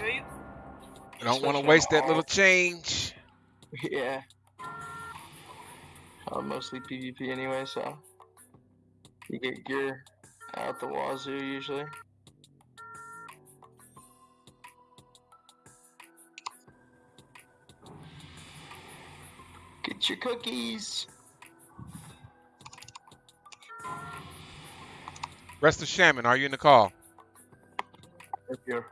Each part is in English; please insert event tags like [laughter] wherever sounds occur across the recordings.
feel you? I don't want to waste that little change. [laughs] Yeah. Uh, mostly PvP anyway, so you get gear out the wazoo usually. Get your cookies. Resto Shaman, are you in the call? Thank you.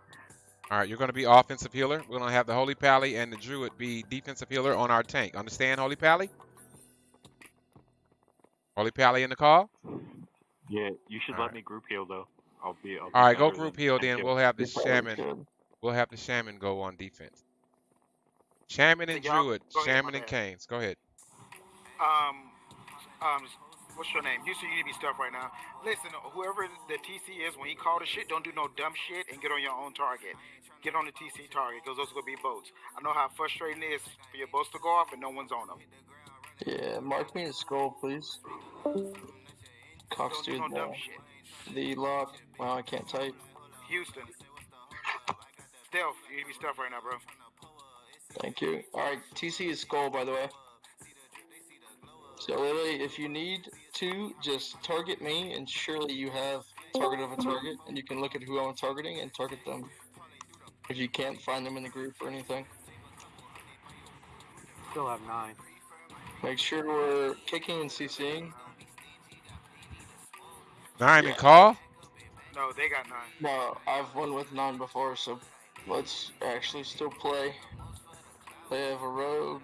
All right, you're going to be offensive healer. We're going to have the Holy Pally and the Druid be defensive healer on our tank. Understand, Holy Pally? Holy Pally in the call? Yeah, you should Alright. let me group heal though. I'll be. I'll be All right, go group heal tank then. We'll have the You're Shaman. We'll have the Shaman go on defense. Shaman and Druid. ahead, Shaman and bad. Canes. Go ahead. Um, um, what's your name? Houston, you need to be stuff right now. Listen, whoever the TC is, when he called the shit, don't do no dumb shit and get on your own target. Get on the TC target, because those are gonna be boats. I know how frustrating it is for your boats to go off and no one's on them. Yeah, mark me in skull, please. Cox dude, no dumb no. shit. The lock. Wow, I can't type. Houston. Stealth, you need to be stuff right now, bro. Thank you. Alright, TC is skull, by the way. So literally, if you need to, just target me, and surely you have target of a target, and you can look at who I'm targeting and target them. If you can't find them in the group or anything, Still have nine. make sure we're kicking and CCing. Nine Yeah. in call? No, they got nine. No, I've won with nine before, so let's actually still play. They have a rogue.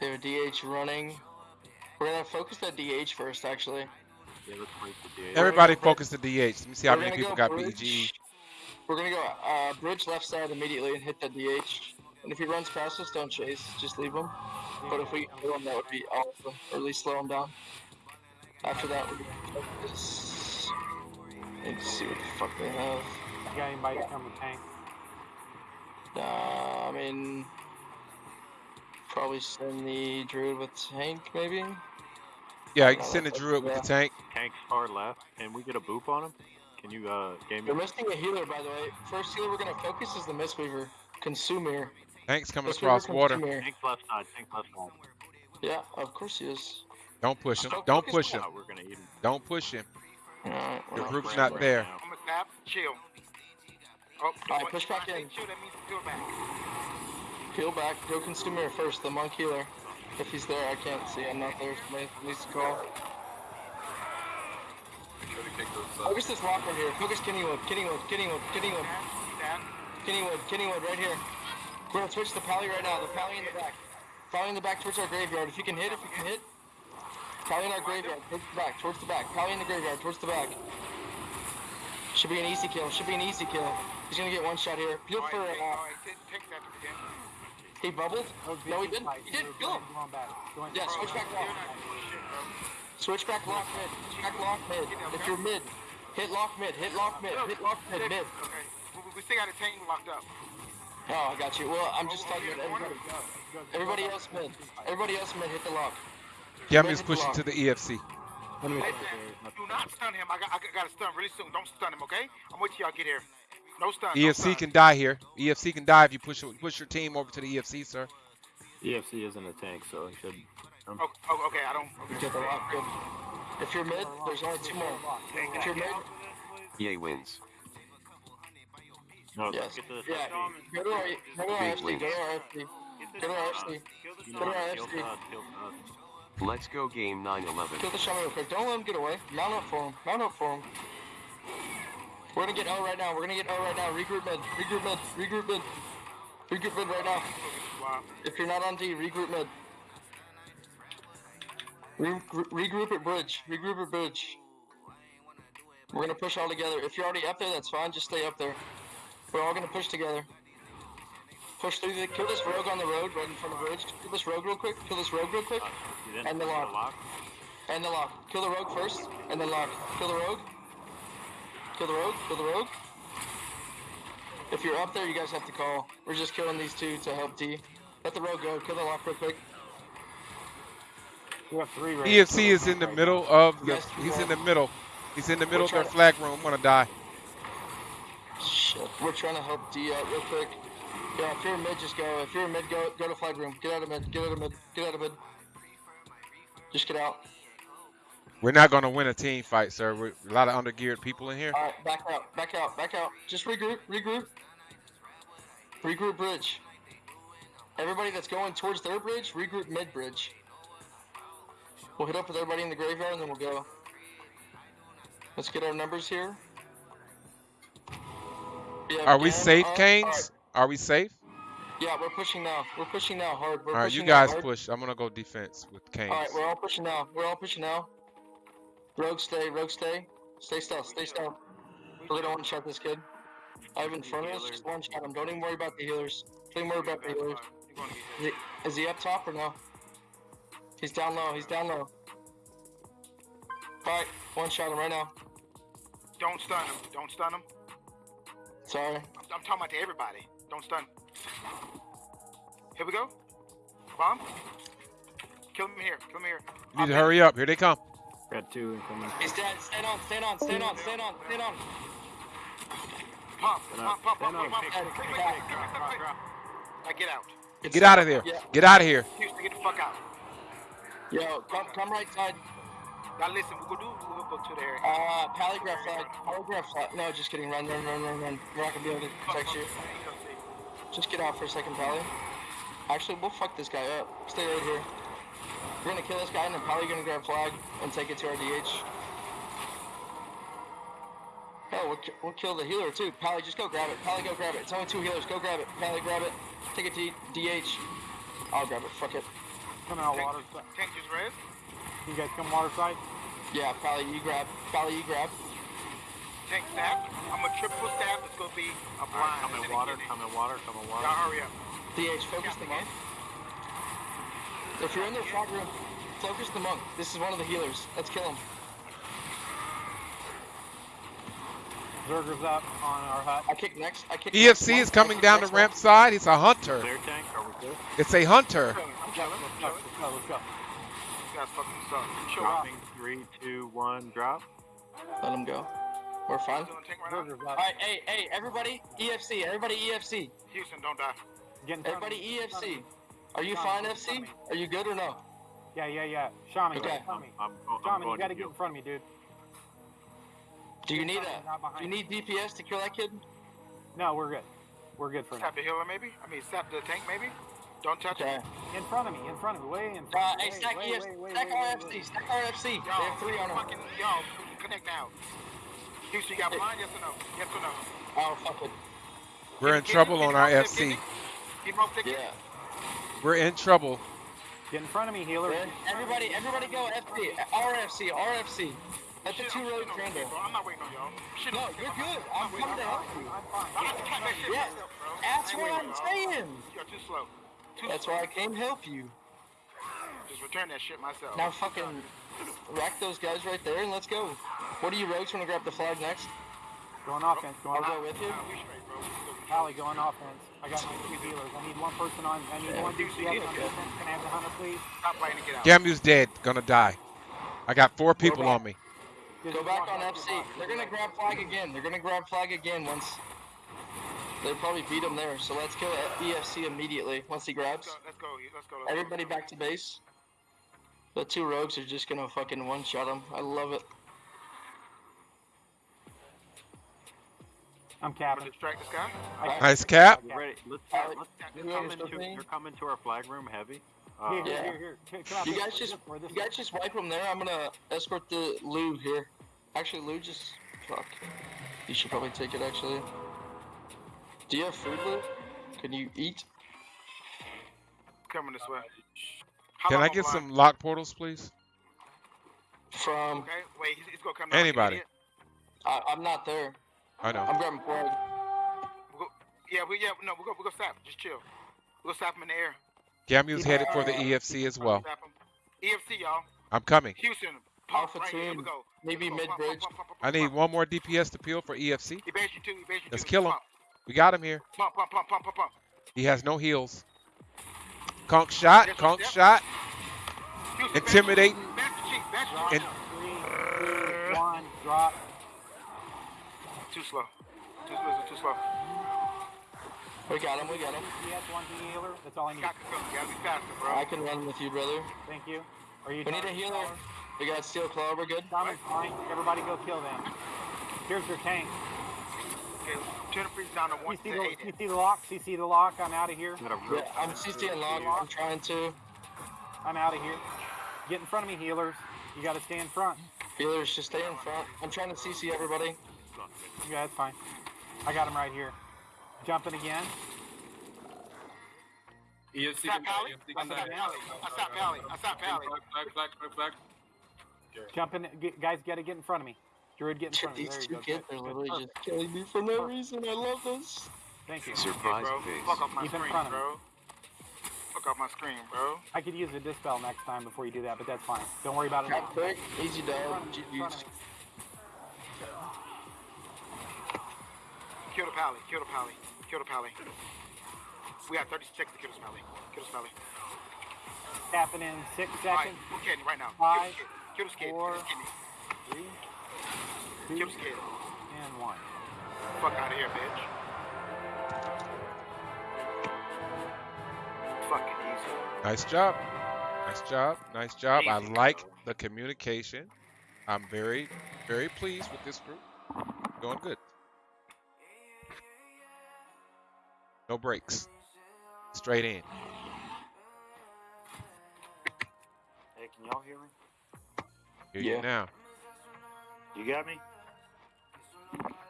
They have a DH running. We're gonna focus that DH first, actually. Yeah, let's the DA. Everybody focus the DH. Let me see how many people got. BG. We're gonna go uh, bridge left side immediately and hit that DH. And if he runs past us, don't chase. Just leave him. But if we kill him, that would be awesome. Or at least slow him down. After that, we're gonna focus. Need see what the fuck they have. You got anybody come with tank? Uh, I mean, probably send the druid with tank, maybe. Yeah, you can send the Druid with the tank. Tank's far left. Can we get a boop on him? Can you uh game me? We're missing a healer, by the way. First healer we're gonna focus is the Mistweaver. Consumer. Tank's coming Mistweaver across water. Consumer. Tank's left side. Tank's left side. Yeah, of course he is. Don't push him. Go Don't push him. We're gonna eat him. Don't push him. Alright, The well, group's not right there. now. I'm gonna tap, chill. Oh, Alright, push when back I say in. Chill, that means peel back. Peel back. Go consumer first, the monk healer. If he's there, I can't see. I'm not there. Somebody needs to call. Focus this lock right here. Focus Kennywood. Kennywood. Kennywood. Kennywood. Down. Kennywood. Kennywood right here. We're gonna switch the pally right now. The pally in the back. Pally in the back towards our graveyard. If you can hit, if you can hit. Pally in our graveyard. Towards the back. Towards the back. Pally in the graveyard. Towards the back. Should be an easy kill. Should be an easy kill. He's gonna get one shot here. Peel for. right, take, Uh, all right, take, take that to the he bubbled. No, he didn't. He didn't. They're Kill him. going back. Going Yeah, switch back You're lock. not doing shit, bro. Switch back lock mid. Switch back lock mid. If you're mid, hit lock mid. Hit lock mid. Hit lock mid. Look, Mid. Okay, we, we- we still got a tank locked up. Oh, I got you. Well, I'm just oh, Over talking about in the corner. everybody. Everybody else mid. Everybody else mid. Hit the lock. Yum Right is hit pushing to the EFC. Let me do not stun him. I got, I got to stun really soon. Don't stun him, okay? I'm waiting till y'all get here. No stun. no EFC stun. E can die here. EFC can die if you push push your team over to the EFC, sir. EFC isn't a tank, so he should. Um, oh, oh, okay, I don't. Okay. Get the lock. Good. If you're mid, there's only two more. If you're mid, EA wins. No, yes. get to the Yeah. SFC. Go to our, go to our Big FC. wins. Go to our FC. Go to our FC. You Go know to what? our Kill FC. Todd, kill Todd. Let's go game 911. Kill the shaman real quick. Don't let him get away. Mount up for him. Mount up for him. We're gonna get L right now. We're gonna get L right now. Regroup mid. Regroup mid. Regroup mid. Regroup mid right now. If you're not on D, regroup mid. Re- regroup at bridge. Regroup at bridge. We're gonna push all together. If you're already up there, that's fine. Just stay up there. We're all gonna push together. Push through the. Kill this rogue on the road right in front of the bridge. Kill this rogue real quick. Kill this rogue real quick. Didn't And the lock. And the lock. Kill the rogue first, and then lock. Kill the rogue. Kill the rogue. Kill the rogue. If you're up there, you guys have to call. We're just killing these two to help D. Let the rogue go. Kill the lock real quick. Have three right EFC is in the middle of the. He's in the middle. He's in the middle of their flag room. I'm gonna die. Shit. We're trying to help D out real quick. Yeah, if you're mid, just go. If you're mid, go go to flag room. Get out of mid. Get out of mid. Get out of mid. Just get out. We're not going to win a team fight, sir. We're a lot of undergeared people in here. All right, back out. Back out. Back out. Just regroup. Regroup. Regroup bridge. Everybody that's going towards their bridge, regroup mid bridge. We'll hit up with everybody in the graveyard and then we'll go. Let's get our numbers here. Yeah, Are we safe. Uh, Canes? right. Are we safe? Yeah, we're pushing now. We're pushing now hard. We're All right, you guys push. I'm going to go defense with Canes. All right, we're all pushing now. We're all pushing now. Rogue, stay. Rogue, stay. Stay still. Stay still. We're gonna one shot this kid. I have in front of us. Just one shot him. Don't even worry about the healers. Don't even worry about the healers. You're gonna get Is he, is he up top or no? He's down low. He's down low. Alright, one shot him right now. Don't stun him. Don't stun him. Sorry. I'm, I'm talking about to everybody. Don't stun. Here we go. Bomb. Kill him here. Kill him here. You need to hurry up. Here they come. Got two incoming. He's dead. Stand on. Stand on. Stand on. Stand on. Stand on. Pump. Stand Pump. up. Pump. Pump. Stand Pump. Now get out. It's Get out of there. Yeah. Get out of here. Houston, get the fuck out. Yo, come, come right side. Now listen, we're gonna do. Gonna go to the area. Uh, polygraph flag. Polygraph flag. No, just kidding. Run, run, run, run, run. We're not gonna be able to protect you. Just get out for a second, Pally. Actually, we'll fuck this guy up. Stay right here. We're gonna kill this guy, and then Pally gonna grab flag and take it to our DH. Hell, we'll, we'll kill the healer too. Pally, just go grab it. Pally, go grab it. It's only two healers. Go grab it. Pally, grab it. Take it to DH. I'll grab it. Fuck it. Coming out water side. Tank just res. You guys come water side? Yeah, Pally, you grab. Pally, you grab. Tank staff. I'm a triple staff. It's gonna be a Alright, blind. come in water, getting- come in water, come in water. Y'all hurry up. DH, focus the monk. If you're in their front room, focus the monk. This is one of the healers. Let's kill him. Zerger's up on our hut. I kick next. I kick next EFC monk. is coming down the ramp side. He's a hunter. Tank, are we good? It's a hunter. I'm chilling. I'm Let's go, chilling. let's go, let's go. You guys fucking suck. Chill out. Dropping, three, two, one, drop. Let him go. We're fine. Still in tank right now. Zerger's All up. right, hey, hey, everybody, EFC, everybody, EFC, Houston, don't die. Get in front of everybody, me, get in front of EFC. me. Are you fine, FC? Are you good or no? Yeah, yeah, yeah. Shami, Okay. get in front of me. I'm, I'm Shami, going you gotta to get you. in front of me, dude. Do you Get in need front of me, a? not behind Do you me. need DPS to kill that kid? No, we're good. We're good for now. Sap the healer, maybe. I mean, sap the tank, maybe. Don't touch Okay. it. In front of me, in front of me, way in Uh, front. hey, way, stack way, EFC, way, way, stack way, way, RFC, way. stack RFC. They Y'all, have three on them. fucking, y'all, connect now. Houston, you got blind? Yes or no? Yes or no? Oh, fuck it. We're in Can- can trouble you- on can our FC. stick it? Can you rope stick it? Yeah. We're in trouble. Get in front of me, healer. Then everybody, everybody go FC, RFC, RFC. Let the Shit, two I'm roads waiting on I'm not waiting on y'all. Shit, no, you're I'm- good. I'm I'm coming to help y'all. I'm fine. I'm not that shit Yeah, myself, bro. That's I ain't what I'm on saying. You're too slow. Too That's why I came help you. Just return that shit myself. Now fucking rack those guys right there and let's go. What do you rogues want to grab the flag next? Going offense, I'll going go offense. with you. Nah, we straight, bro. We good. Pally, going offense. I got my two healers. I need one person on. I need Yeah, one Houston, DPS get on defense. Can I have the hunter, please? Stop playing to get out. Gamu's dead. Gonna die. I got four people on me. Go back on FC. They're gonna grab flag again. They're gonna grab flag again once. They probably beat him there. So let's kill EFC immediately once he Let's grabs. go. Let's go. Let's go. Let's Everybody go. back to base. The two rogues are just gonna fucking one shot him. I love it. I'm I'm capping. distract this guy. Nice cap. We're ready. Let's, Alright. let's You they're coming to, me? they're coming to our flag room heavy. Uh, Here, here, Yeah. here, here. Come- come You guys way, just this way, this you guys just wipe him there. I'm gonna escort the Lou here. Actually, Lou just fuck. You should probably take it actually. Do you have food, Lou? Can you eat? Coming this way. How Can I get some lock portals, please? From Okay. Wait. He's, he's gonna come. now, Anybody. I, I'm not there. I know. I'm grabbing flag. We'll go, yeah. We yeah. No. We'll go. We'll go stop. Just chill. We'll stop him in the air. Gamu's headed for the EFC as well. EFC, y'all. I'm coming. Houston. Pump Alpha right here. Here team, maybe pump, pump, I need one more DPS to peel for EFC. He you too. He base you Let's kill him. Pump, We got him here. pump, pump, pump, pump, pump, pump. He has no heals. Conk shot. Yes, Conk yep. shot. Houston, Intimidating. Bash the cheek. Bash the Drop. cheek. And- Three, two, one, drop. Too slow. Too slow. Too slow. We got him. We got him. He has one healer. That's all I need. Got to. You gotta be faster, bro. I can run with you, brother. Thank you. Are you We need a done? healer. We got steel claw. We're good. Diamond's fine. Everybody go kill them. Here's your tank. Okay, turn the freeze down to one CC to the, eight. CC the lock. CC the lock. I'm out of here. I'm gonna Yeah, I'm CC and lock. I'm trying to. I'm out of here. Get in front of me, healers. You got to stay in front. Healers, just stay in front. I'm trying to CC everybody. Yeah, that's fine. I got him right here. Jumping again. EFC Stop Pally. I stop Pally. I stop Pally. I stop Pally. Back, back, back, back. Jumping. Guys, got to get in front of me. Druid, get in front of me. These There you two go. kids are literally just killing me for no reason. I love this. Thank you. Surprise bro. base. Fuck off my Keep screen, front of me. bro. Fuck off my screen, bro. I could use a dispel next time before you do that, but that's fine. Don't worry about it Got now. quick, easy In front dog. of me, in front of GG's. me. Kill the Pally. Kill the Pally. Kill the Pally. We have 30 seconds to kill this Pally. Kill this Pally. Happen in six Alright, seconds. we're kidding right now. Five, Kill this kid. Kill four, this kid. Three, Kill two, this kid. and one. Fuck out of here, bitch. Fucking easy. Nice job. Nice job. Nice job. I Easy. like the communication. I'm very, very pleased with this group. Going good. No breaks. Straight in. Hey, can y'all hear me? Hear Yeah. you now. You got me?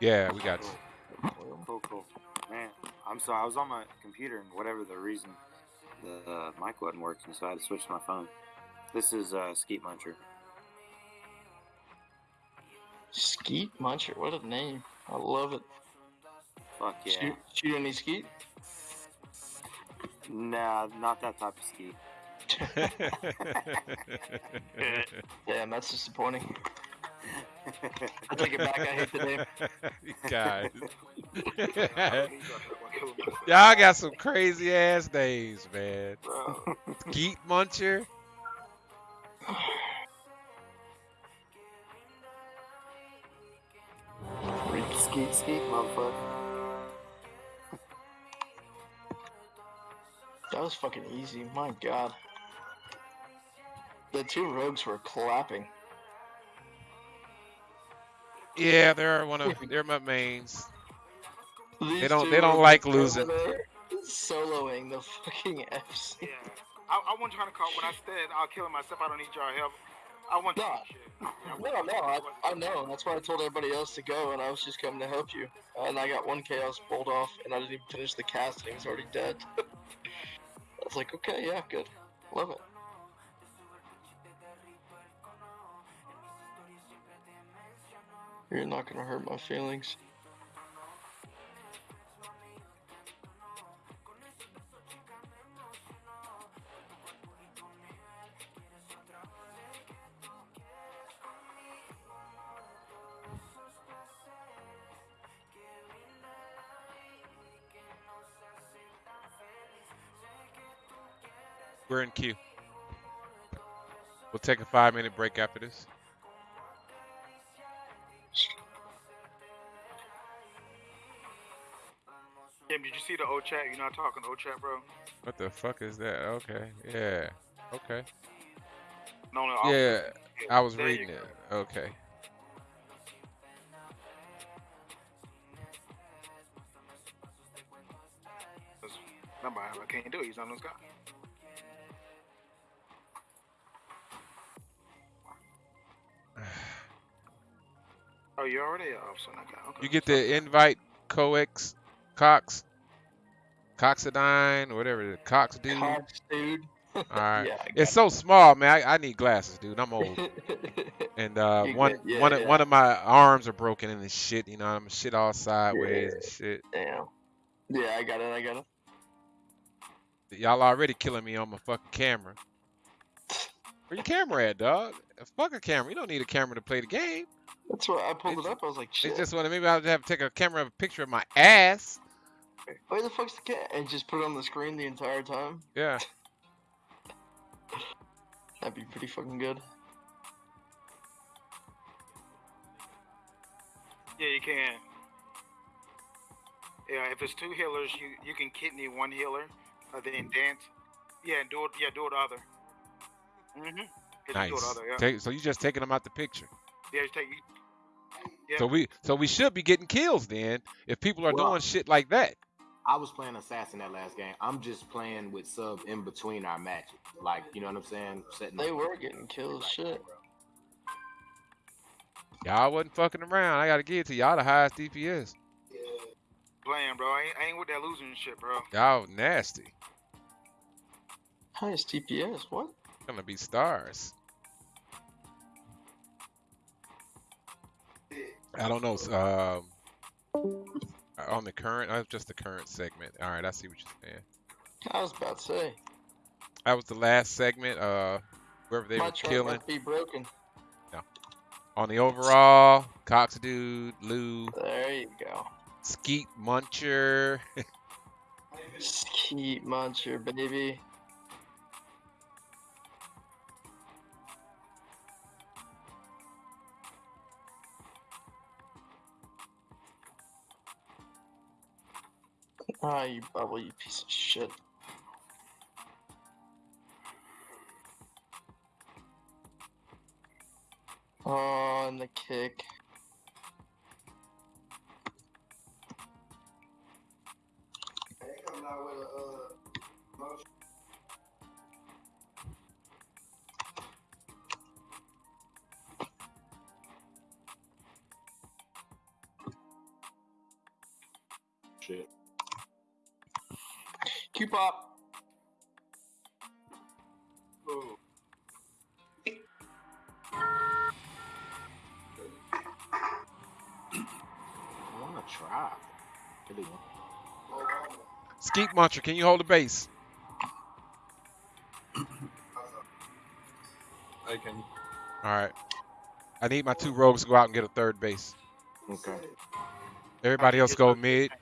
Yeah, we got you. Cool, cool. Man, I'm sorry. I was on my computer and whatever the reason, the uh, mic wasn't working, so I had to switch to my phone. This is uh, Skeet Muncher. Skeet Muncher, what a name. I love it. Fuck yeah. Shoot, shoot any skeet? Nah, not that type of Skeet. [laughs] [laughs] Damn, that's disappointing. I take it back. I hate the name. [laughs] Guys. He's up there, gonna kill him. Y'all got some crazy ass names, man. Bro. Geet Muncher. Skeet, Skeet, motherfucker. That was fucking easy. My god. The two rogues were clapping. Yeah, they're one of [laughs] they're my mains. These don't- they don't like losing. Soloing the fucking FC. Yeah. I, I wasn't trying to call when I said I'll kill myself. I don't need y'all help. I want No. to shit. Yeah, I No, [laughs] wasn't- no, I, I know. That's why I told everybody else to go, and I was just coming to help you. And I got one chaos pulled off, and I didn't even finish the cast, and he was already dead. [laughs] I was like, okay, yeah, good. Love it. You're not gonna hurt my feelings. We're in queue. We'll take a five minute break after this. Tim, did you see the old chat? You're not talking old chat, bro. What the fuck is that? Okay. Yeah. Okay. No, no. Yeah. I was There reading it. Okay. Remember, I can't do it. He's on this [sighs] guy. Oh, you already off, so okay. okay. You get the invite Coex Cox Coxidine, whatever the Cox dude. All Cox, dude. right. [laughs] Yeah, It's so small, man. I, I need glasses, dude. I'm old. [laughs] And uh, one? Yeah, one of yeah. one of my arms are broken and this shit. You know, I'm shit all sideways and shit. Damn. Yeah, I got it. I got it. Y'all already killing me on my fucking camera. Where your camera at, dog? Fuck a camera. You don't need a camera to play the game. That's why I pulled It's- it up. I was like, shit. just wanted maybe I'll have to take a camera of a picture of my ass. Where the fuck's the cat? And just put it on the screen the entire time. Yeah. [laughs] That'd be pretty fucking good. Yeah, you can. Yeah, if it's two healers, you you can kidney one healer, uh, then dance. Yeah, and do it. Yeah, do it other. Mhm. Nice. Do it other. Yeah. Take, so you just taking them out the picture. yeah, just take. Yeah. So we so we should be getting kills then if people are Well- doing shit like that. I was playing assassin that last game. I'm just playing with sub in between our matches. Like, you know what I'm saying? Setting They up- were getting kills. Shit. Y'all wasn't fucking around. I gotta give it to y'all the highest DPS. Playing, bro. I ain't, I ain't with that losing shit, bro. Y'all nasty. Highest DPS. What? Gonna be stars. I don't know. Um, on the current, uh, just the current segment. All right, I see what you're saying. I was about to say. That was the last segment. Uh, whoever they my were killing be broken. No. on the overall. Cox dude, Lou, There you go. Skeet Muncher. [laughs] Skeet muncher, baby. Ah, you bubble, you piece of shit. Oh, and the kick. Shit. Q pop. I wanna try. Really want- Skeet Muncher, can you hold the base? I can. All right. I need my two rogues to go out and get a third base. Okay. Everybody else go mid.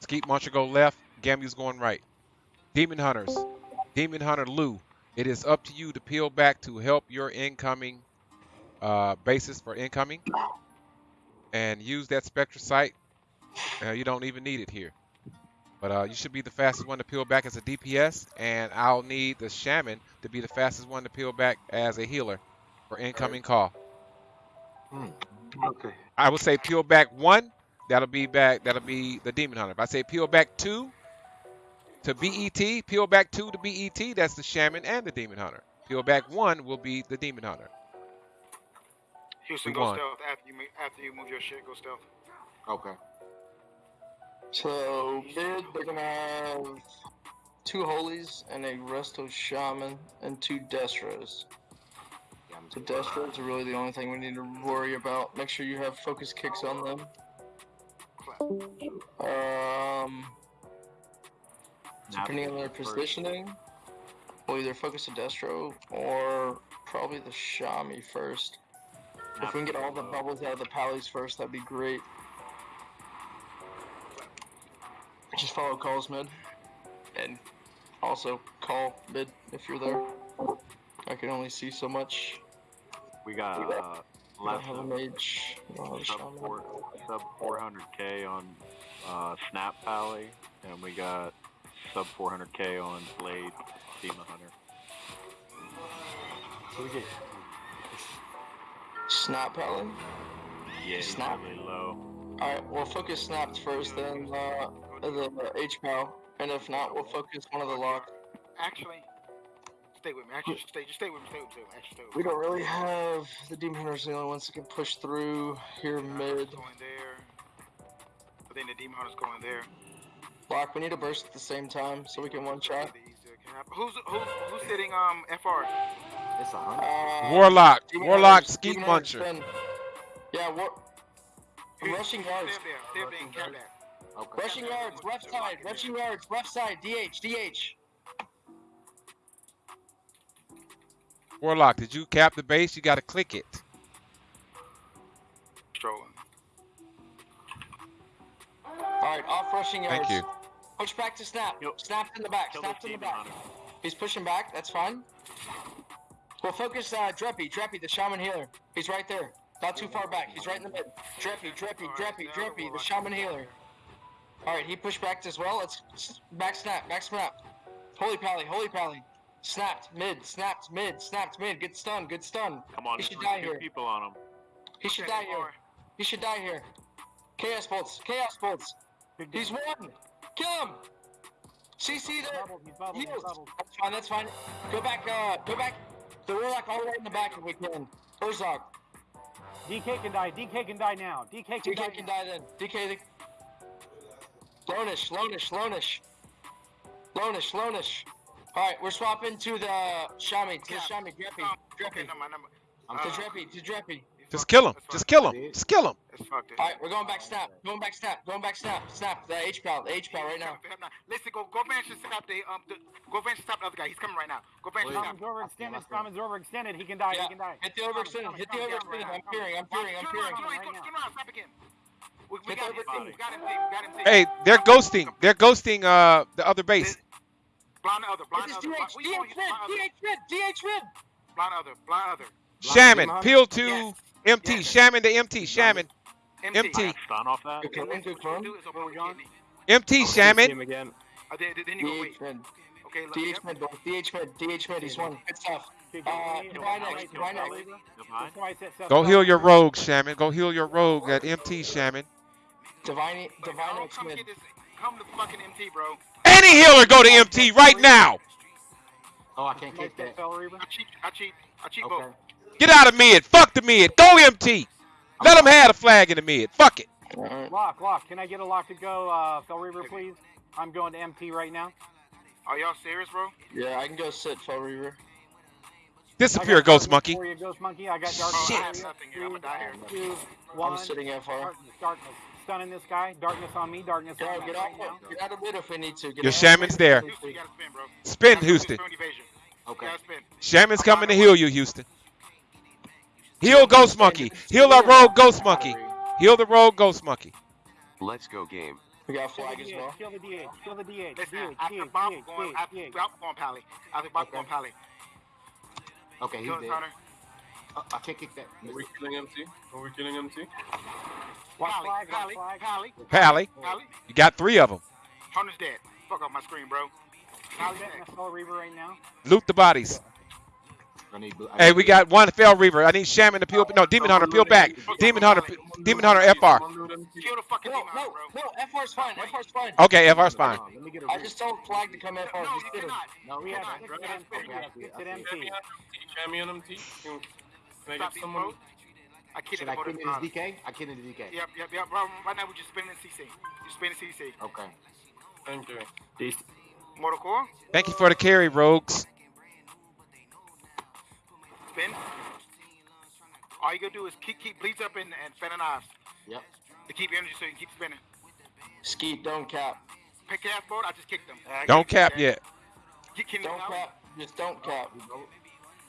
Skeet Muncher go left. Gamu's going right. Demon Hunters. Demon Hunter Lou. It is up to you to peel back to help your incoming uh, basis for incoming. And use that Spectral Sight. Uh, you don't even need it here. But uh, you should be the fastest one to peel back as a DPS. And I'll need the Shaman to be the fastest one to peel back as a healer for incoming call. Okay. I would say peel back one. That'll be back. That'll be the demon hunter. If I say peel back two to BET, peel back two to BET. That's the shaman and the demon hunter. Peel back one will be the demon hunter. Houston, We go won. stealth after you after you move your shit. Go stealth. Okay. So mid, they're gonna have two holies and a resto shaman and two destros. Yeah, I'm So destros are really the only thing we need to worry about. Make sure you have focus kicks on them. Um, depending on their positioning, we'll either focus a destro or probably the shami first. If we can get all the bubbles out of the pallies first, that'd be great. Just follow calls mid, and also call mid if you're there. I can only see so much. We got uh, I have a mage. I don't have a sub four, sub 400k on uh, Snap Pally, and we got sub 400k on Blade Demon Hunter. So we get Snap pally. Yeah, Snap? really low. Alright, we'll focus snaps first, then uh, the H pal, and if not, we'll focus one of the lock. Actually, stay with me. Actually, stay. Just stay with me. Stay with me. Stay with me. Actually, stay with We don't really have the demon hunters the only ones that can push through here mid. Going there. I think the demon hunter's going there. Lock, we need a burst at the same time so we can one shot. The easier can happen. Who's who's who's sitting um FR? it's a hundred. Uh, Warlock, demon Warlock, hunters- Skeet demon Muncher. spin. Yeah, war. I'm rushing yards. Stay up there. Stay up there and cap that. Okay. Rushing yards, left side, rushing yards, left side, DH, DH. Warlock, did you cap the base? You got to click it. Strolling. Alright, off rushing yards. Thank you. Push back to snap. Yep. Snaps in the back, Kill snaps in the back. Hunter. He's pushing back, that's fine. We'll focus uh, Dreppy, Dreppy, the shaman healer. He's right there. Not too far back. He's right in the mid. Dreppy, Dreppy, Dreppy, Dreppy, the shaman healer. All right, he pushed back as well. Let's back snap, back snap. Holy pally, holy pally. Snapped mid, snapped mid, snapped mid. Good stun, good stun. Come on, He should die here. people on him. He should Okay, die here. He should die here. Chaos bolts, chaos bolts. He's game. one. Kill him. CC there. Bubbled, he's bubbled, he's bubbled. That's fine. That's fine. Go back. Uh, go back. The Warlock all the way in the back if we can. Herzog. DK can die. DK can die now. DK can die. DK can die then. DK. The... Lonish. Lonish. Lonish. Lonish. Lonish. All right, we're swapping to the Shami. To the Shami. Dreppy. Um, okay, Dreppy. no, my number. I'm To Uh, Dreppy. To Dreppy. Just kill him. Just kill him. Just kill him. That's fucked it. All right, we're going back snap. Going back snap. Going back snap. Snap. The H pal. The H pal right now. Listen, go go bench and stop the um the, go bench and stop the other guy. He's coming right now. Go bench and stop. Common's overextended. Common's overextended. He can die. Yeah. He can die. Hit the overextended. Hit the overextended. I'm peering. I'm peering. I'm Turn peering. around, turn around, now. turn around, stop again. We, we got him. We got him. We got him. Hey, they're ghosting. They're ghosting uh the other base. Blind the other. Blind This the is other. DH. Blind- we going- DH red. blind other. DH red. DH red. Blind other. Blind other. Shaman, Blind peel to Yes. MT. Yes. Shaman to MT. Shaman. MT. MT. Stun off that. Good clone. Good clone. we do is open Where up we the going? kidney. MT. Shaman. again. Then, then you go wait. Okay. DH yep. red. DH red. DH red. He's one. Good stuff. Good Uh, game. Divine Don't X, fight, Divine don't X. fight. Divine. That's why I said Go heal your rogue, Shaman. Go heal your rogue at MT, Shaman. Divine. Divine X come mid. Come to fucking MT, bro. Any healer go to MT right now. Oh, I can't kick that that. fell I cheat. I cheat. I cheat Okay. both. Get out of mid. Fuck the mid. Go MT. Let them have the flag in the mid. Fuck it. Lock, lock. Can I get a lock to go, uh, Fel Reaver, please? I'm going to MT right now. Are y'all serious, bro? Yeah, I can go sit Fel Reaver. Disappear, I got Ghost monkey. you, Ghost Monkey. I got darkness Oh, I for have you. nothing here. I'ma die here. Two, I'm sitting FR. Darkness, darkness. Stunning this guy. Darkness on me. Darkness Yo, on me get right off. now. Get out of mid if we need to. Get Your shaman's there. Houston, you gotta spin, bro. Spin, Houston. Okay. Spin. Shaman's coming to heal you, Houston. Heal Ghost Monkey. Heal that rogue Ghost Monkey. Heal the rogue Ghost Monkey. Let's go game. We got Kill flag the as well. Kill the DH. Kill the DH. Listen, DH. after DH. Bob going, after DH. Bob going Pally. After Bob Okay. going Pally. Okay, he's dead. Uh, I can't kick that. Are we killing MT? Are we killing MT? Watch Pally, Pally. Pally, Pally, Pally. you got three of them. Hunter's dead. Fuck off my screen, bro. Pally's Setting next. a Fel Reaver right now. Loot the bodies. I need blue- I Hey, we got one fel reaver. I need Shaman to peel. No, Demon Hunter, peel back. Demon Hunter, Demon Hunter, FR. Kill the fucking No, demon, no, bro. no. FR's fine. FR's fine. Okay, FR's fine. Hold on, Let me get a I read. just told flag to come FR. No, Just you cannot. No, We we have Come on, six bro. at MT. We have six at MT. MT. Can, can I Stop get someone? both. I kid Should it I for kick the in his DK? I kick in his DK. Yep, yep, yep. Bro, right now we're just spinning CC. Just spinning CC. Okay. Thank you. Mortal Core, Thank you for the carry, rogues. Spin. All you gotta do is keep keep bleeds up and, and fan and eyes Yep. to keep energy so you can keep spinning. Skeet, don't cap. Pick ass board, I just kicked them. Uh, Don't kick- cap yet. Get Don't out. cap. Just don't cap.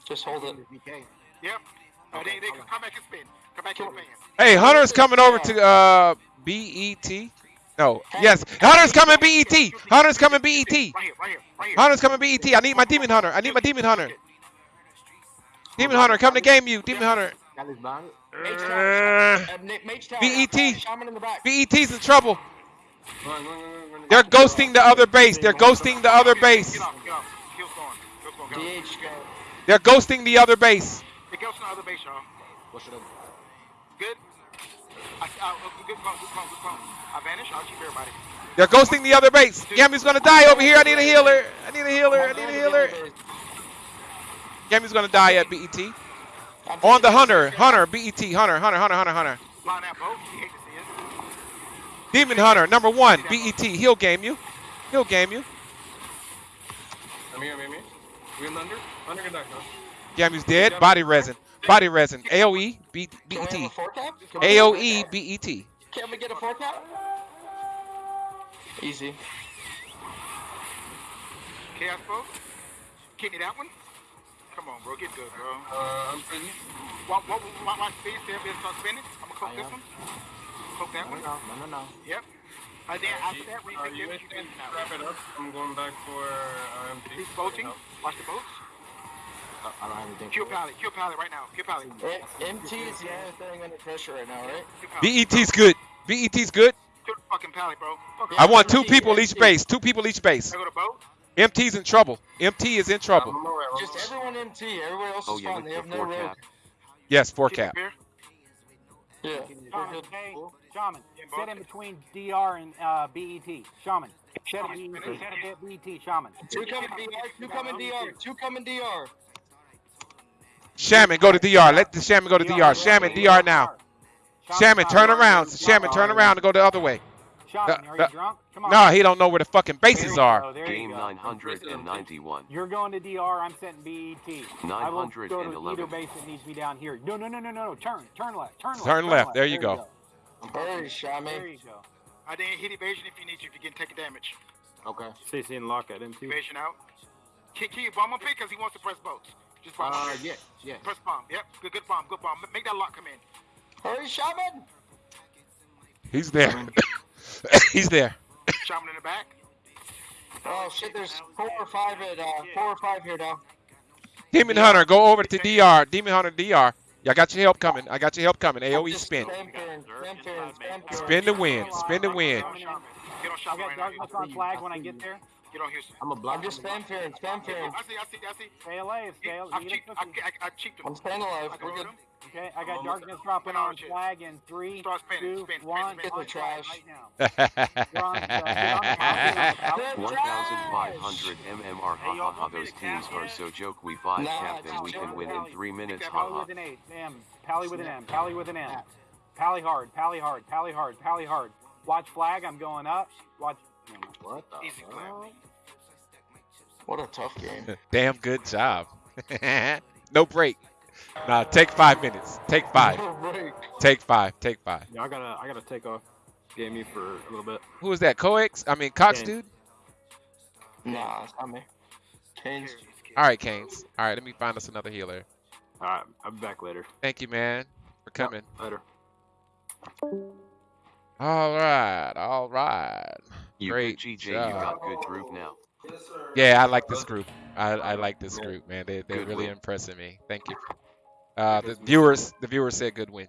Just hold it. His DK. Yep. Uh, Okay, they they hold come back and spin. Come back and Kill- fan. Hey, Hunter's coming over to uh BET. No, yes, Hunter's coming BET. Hunter's coming BET. Right here, right here, right here. Hunter's coming BET. I need my Demon Hunter. I need my Demon Hunter. Demon Hunter, come to game you. Demon Hunter. Got his bond. Mage tower. Na- Mage tower. BET. In. BET's in trouble. They're ghosting the other base. They're ghosting the other base. Get off, get off. Kill's going. Kill's going. Go. DH go. They're ghosting the other base. Goes to the other base, y'all. What should I do? Good. I, I, good clone, good clone, good clone. I vanish. I'll keep everybody. They're ghosting the other base. Gammy's gonna die over here. I need a healer. I need a healer. I need a healer. Gammy's gonna die at BET. On the Hunter. Hunter. BET. Hunter. Hunter. Hunter. Hunter. Hunter. Line that boat. You hate to see it. Demon Hunter. Number one. BET. He'll game you. He'll game you. I'm here, I'm here. We in under? Under can. Gammy's dead. Body resin. Body resin. AOE. B- Can we have BET. a four cap? Can we have a four AOE. BET. Can we get a four cap? Easy. Chaos boat. Kidney that one. Come on, bro. Get good, bro. Uh, I'm pretty. Watch, watch, watch, watch speed. Stay up there. Start spinning. I'm gonna cook this one. Cook that No, one. no, no, no, no. Yep. And then after that, we Uh, can you get you can wrap it up. I'm going back for uh, MT. He's boating. Watch the boats. I, I don't have anything. Kill for it. Pally. Kill Pally right now. Kill Pally. Eh, MT is the only thing under pressure right now, right? BET's good. BET's good. Kill the fucking pally, bro. Fuck I want two people each base. Two people each base. I go to boat. MT's in trouble. MT is in trouble. Just everyone MT. Everybody else Oh is yeah, fine. with They the have no road. cap. Yes, four Keep cap. Yeah. Shaman, okay? Shaman, Yeah, in between DR and uh, BET. Shaman, sit at BET. Sit at BET. Shaman. Two coming DR. Two coming DR. Two coming DR. Shaman, go to DR. Let the Shaman go to DR. Shaman, DR now. Shaman, turn around. Shaman, turn around and go the other way. Shaman, Uh, are you uh, drunk? Come on. No, he don't know where the fucking bases There you are. go, there you Game go. 991. You're going to DR. I'm setting BET. I will go to either base that needs me down here. No, no, no, no, no, no. Turn, turn left, turn left. Turn left. There you go. Hurry, There Shaman. you go. I didn't hit evasion if you need to. If you get taking damage. Okay. CC and lock at him too. Evasion out. Keep, keep bomb on pick because he wants to press boats. Just bomb. Uh, yes, yes. Press bomb. Yep. Good, good bomb. Good bomb. Make that lock come in. Hurry, Shaman. He's there. [laughs] He's there. Shaman in the back. Oh shit, there's four or five at uh, four or five here now. Demon Hunter, go over to DR. Demon Hunter, DR. I got your help coming. I got your help coming. AOE Just spin. Spin the win. Spin the win. Get on I Shaman got right now. darkness on flag when I get there. Get on Houston. I'm a block. I'm just spam Farron, spam Farron. I see. I see. I see. Stay alive. Stay alive. I've cheaped. I, I, I cheaped him. I'm staying alive. We're good. Him. Okay, I got Um, darkness dropping on on flag in three, Start spinning, two, spin, spin, one. spin. on Get the trash. flag Right now. [laughs] You're on, get on the top. Good [laughs] 1500 MMR. Ha ha ha. Those teams are so joke. We five Nah, cap them. We just can win in three minutes. Ha Pally ha. with an eight. M. Pally with an M. Pally with an M. Pally hard. Pally hard. Pally hard. Pally hard. Watch flag. I'm going up. Watch. What the Easy clap. hell? What a tough game. [laughs] Damn good job. no break. Nah, take five minutes. Take five. [laughs] Take five. Take five. Yeah, I gotta I gotta take off game you for a little bit. Who is that? Coex? I mean, Cox Kane. dude? Nah, it's not me. Kane's. All right, Canes. All right, let me find us another healer. Alright, I'll be back later. Thank you, man, for coming. Later. All right. All right. You Great good, GJ. You job. got good group now. Yeah, I like this group. I, I like this group, man. They, they're Good really win. impressing me. Thank you. Uh, the viewers, the viewers said good win.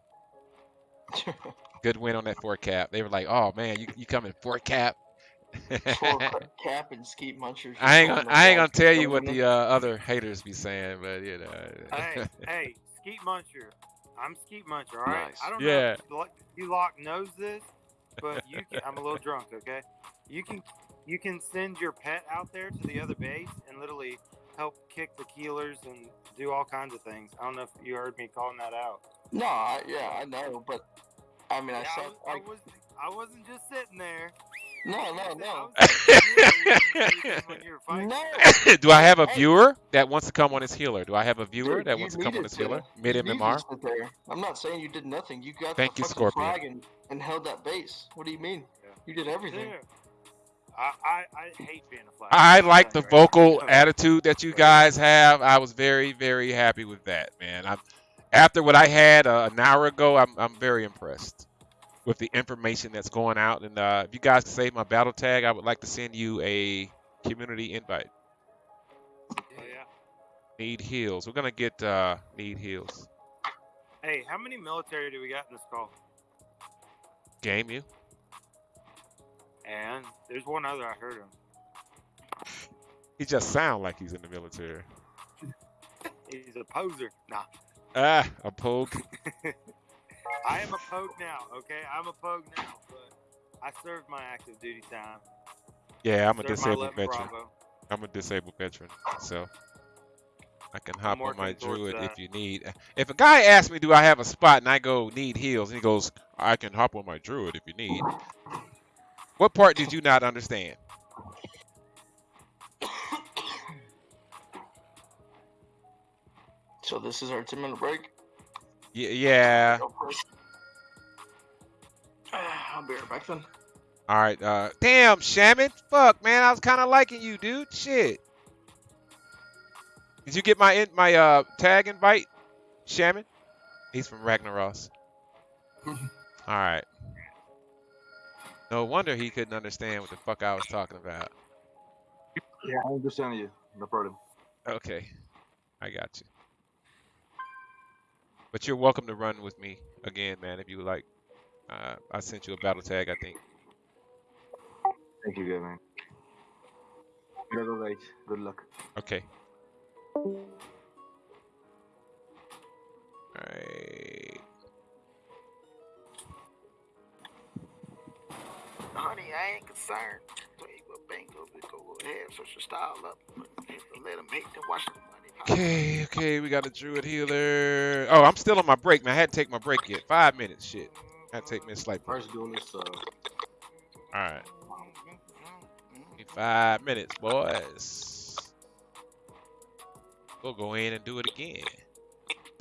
[laughs] Good win on that four cap. They were like, "Oh man, you you coming four cap?" [laughs] Four [laughs] cap and skeet munchers. I ain't gonna I ain't gonna tell you what the uh, other haters be saying, but you know. hey, hey, Skeet Muncher. I'm Skeet Muncher, all right? Nice. I don't Yeah. know if you lock knows this, but you can, I'm a little drunk, okay? You can you can send your pet out there to the other base and literally help kick the keelers and do all kinds of things. I don't know if you heard me calling that out. No, I, yeah, I know, but I mean, I Yeah, I, said, was, I, like, was, I wasn't just sitting there. no, no, no, was [laughs] when you were fighting. no. [laughs] Do I have a viewer that wants to come on as healer? Do I have a viewer Dude, that wants to come on needed as healer? to. Mid You MMR? to sit there. I'm not saying you did nothing. You got Thank the you, fucking Scorpion. flag and, and held that base. What do you mean? Yeah. You did everything. There. I, I, I hate being a flag. I like the telling you now. vocal attitude that you guys have. I was very, very happy with that, man. I, after what I had uh, an hour ago, I'm, I'm very impressed with the information that's going out. And uh, if you guys save my battle tag, I would like to send you a community invite. Oh, yeah. Need heals. We're gonna get uh, need heals. Hey, how many military do we got in this call? Game you. And there's one other I heard him. He just sound like he's in the military. He's a poser. Nah. Ah, a poke. [laughs] I am a poke now, okay? I'm a poke now, but I served my active duty time. Yeah, I'm a disabled veteran. Bravo. I'm a disabled veteran, so I can hop on my druid if you need. If a guy asks me, "Do I have a spot?" and I go, "Need heals," and he goes, "I can hop on my druid if you need." What part did you not understand? So this is our 10 minute break. Yeah. It. [sighs] I'll be right back then. All right. Uh, damn, Shaman. Fuck, man. I was kind of liking you, dude. Shit. Did you get my in, my uh tag invite, Shaman? He's from Ragnaros. [laughs] All right. No wonder he couldn't understand what the fuck I was talking about. Yeah, I understand you. No problem. Okay, I got you. But you're welcome to run with me again, man, if you would like. Uh, I sent you a battle tag, I think. Thank you, good man. Gotta go, guys. Good luck. Okay. Alright. Honey, I ain't concerned. So you go bingo, we go ahead, switch your style up. Let them hate to watch the money. Okay, okay, we got a druid healer. Oh, I'm still on my break, man. I hadn't taken my break yet. Five minutes, shit. I had to take me a slight break. First duelist, uh, Alright. Five minutes, boys. We'll go in and do it again.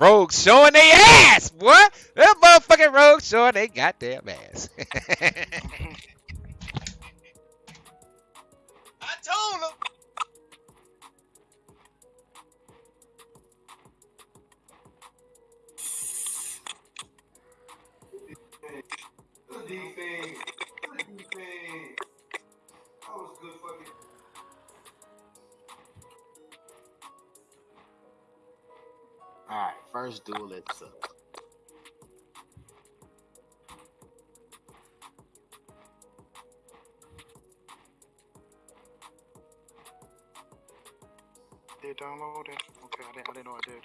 Rogues showing their ass, boy. Them motherfucking rogues showing they goddamn ass. [laughs] Told them. alright, first duelist. Uh, Did Okay, I didn't, I didn't know I did.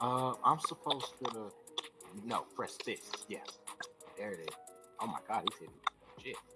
Uh, I'm supposed to. No, press this. Yes. There it is. Oh my god, he's hitting. Shit.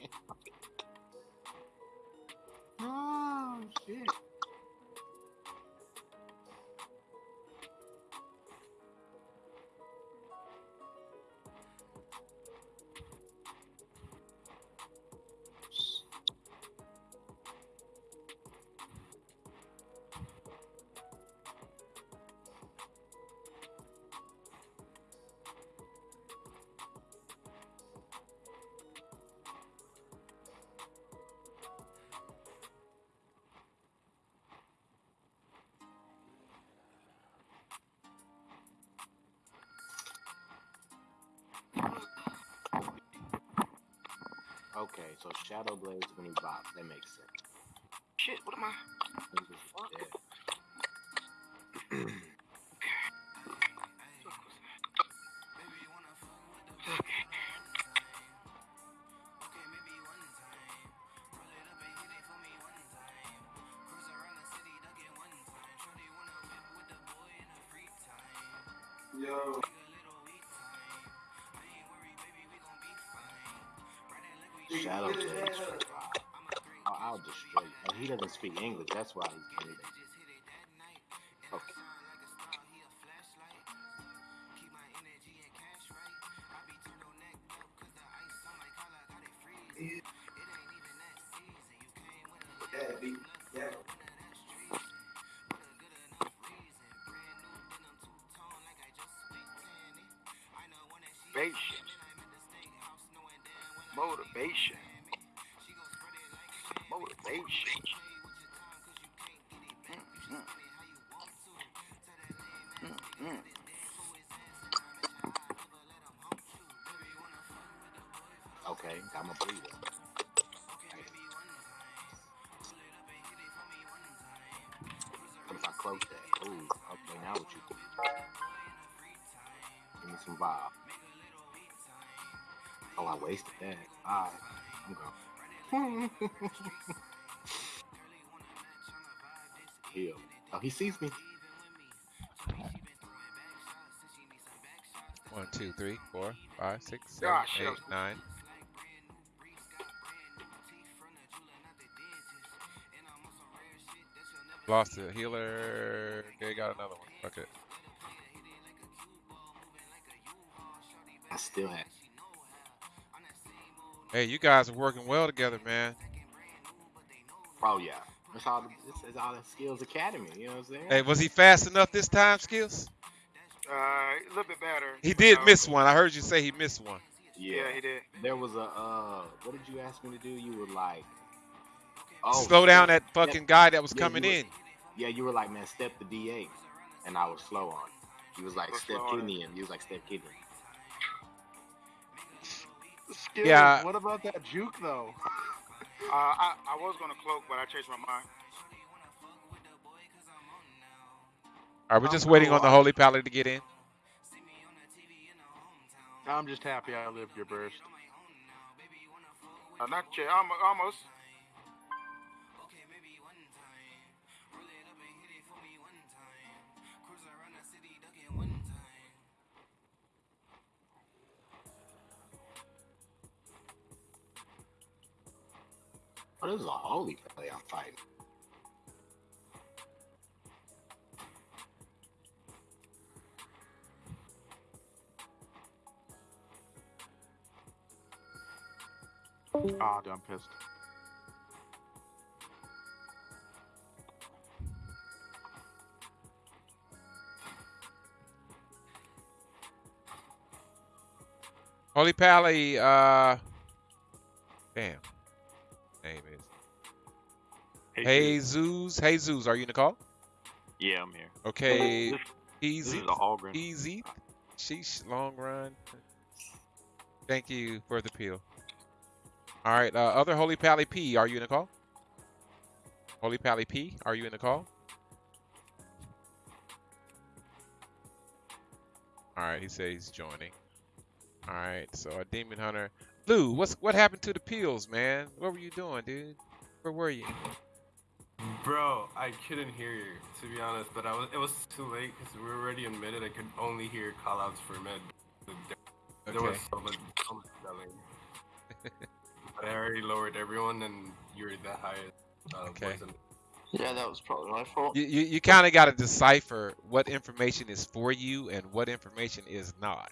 Shadow Blades when he bop, that makes I'll, I'll destroy you. Oh, he doesn't speak English. That's why he's getting Motivation. Motivation. Okay, got my breather. What if I close that? Ooh, okay, now what you? Give me some vibe. Oh, I wasted that. Alright, I'm going. [laughs] Heal. Oh, he sees me. One, two, three, four, five, six, seven, I eight, was- nine. Lost a healer. Okay, got another one. Fuck it. I still have. Hey, you guys are working well together, man. Oh yeah, that's all. This is all the Skills Academy. You know what I'm saying? Hey, was he fast enough this time, Skills? Uh, a little bit better. He did no. miss one. I heard you say he missed one. Yeah, he did. There was a uh, what did you ask me to do? You were like, oh, Slow down step- that fucking guy that was Yeah, coming were- in. Yeah, you were like, man, step the D8, and I was slow on. it. You was like, Was step slow on it. kidney him. You was like, step kidney. Him. Yeah. What about that juke though? Uh, I, I was gonna cloak, but I changed my mind. Are we just waiting on the Holy Pally to get in? I'm just happy I lived your burst. Uh, not yet, almo- almost. Oh, this is a Holy Pally I'm fighting. Ah, dude, I'm pissed. Holy Pally, uh, damn, name is Hey, Zeus. are you in the call? Yeah, I'm here. Okay, easy, this is a Hallgren. easy. Sheesh, long run. Thank you for the peel. All right, uh, other Holy Pally P, are you in the call? Holy Pally P, are you in the call? All right, he says he's joining. All right, so a Demon Hunter. Lou, what's what happened to the peels, man? What were you doing, dude? Where were you? Bro, I couldn't hear you to be honest, but I was it was too late because we were already in mid and I could only hear callouts for mid. There was Okay. so much, so much yelling. [laughs] but I already lowered everyone and you were the highest. Uh, Okay. voice Yeah, that was probably my fault. You you, you kind of got to decipher what information is for you and what information is not.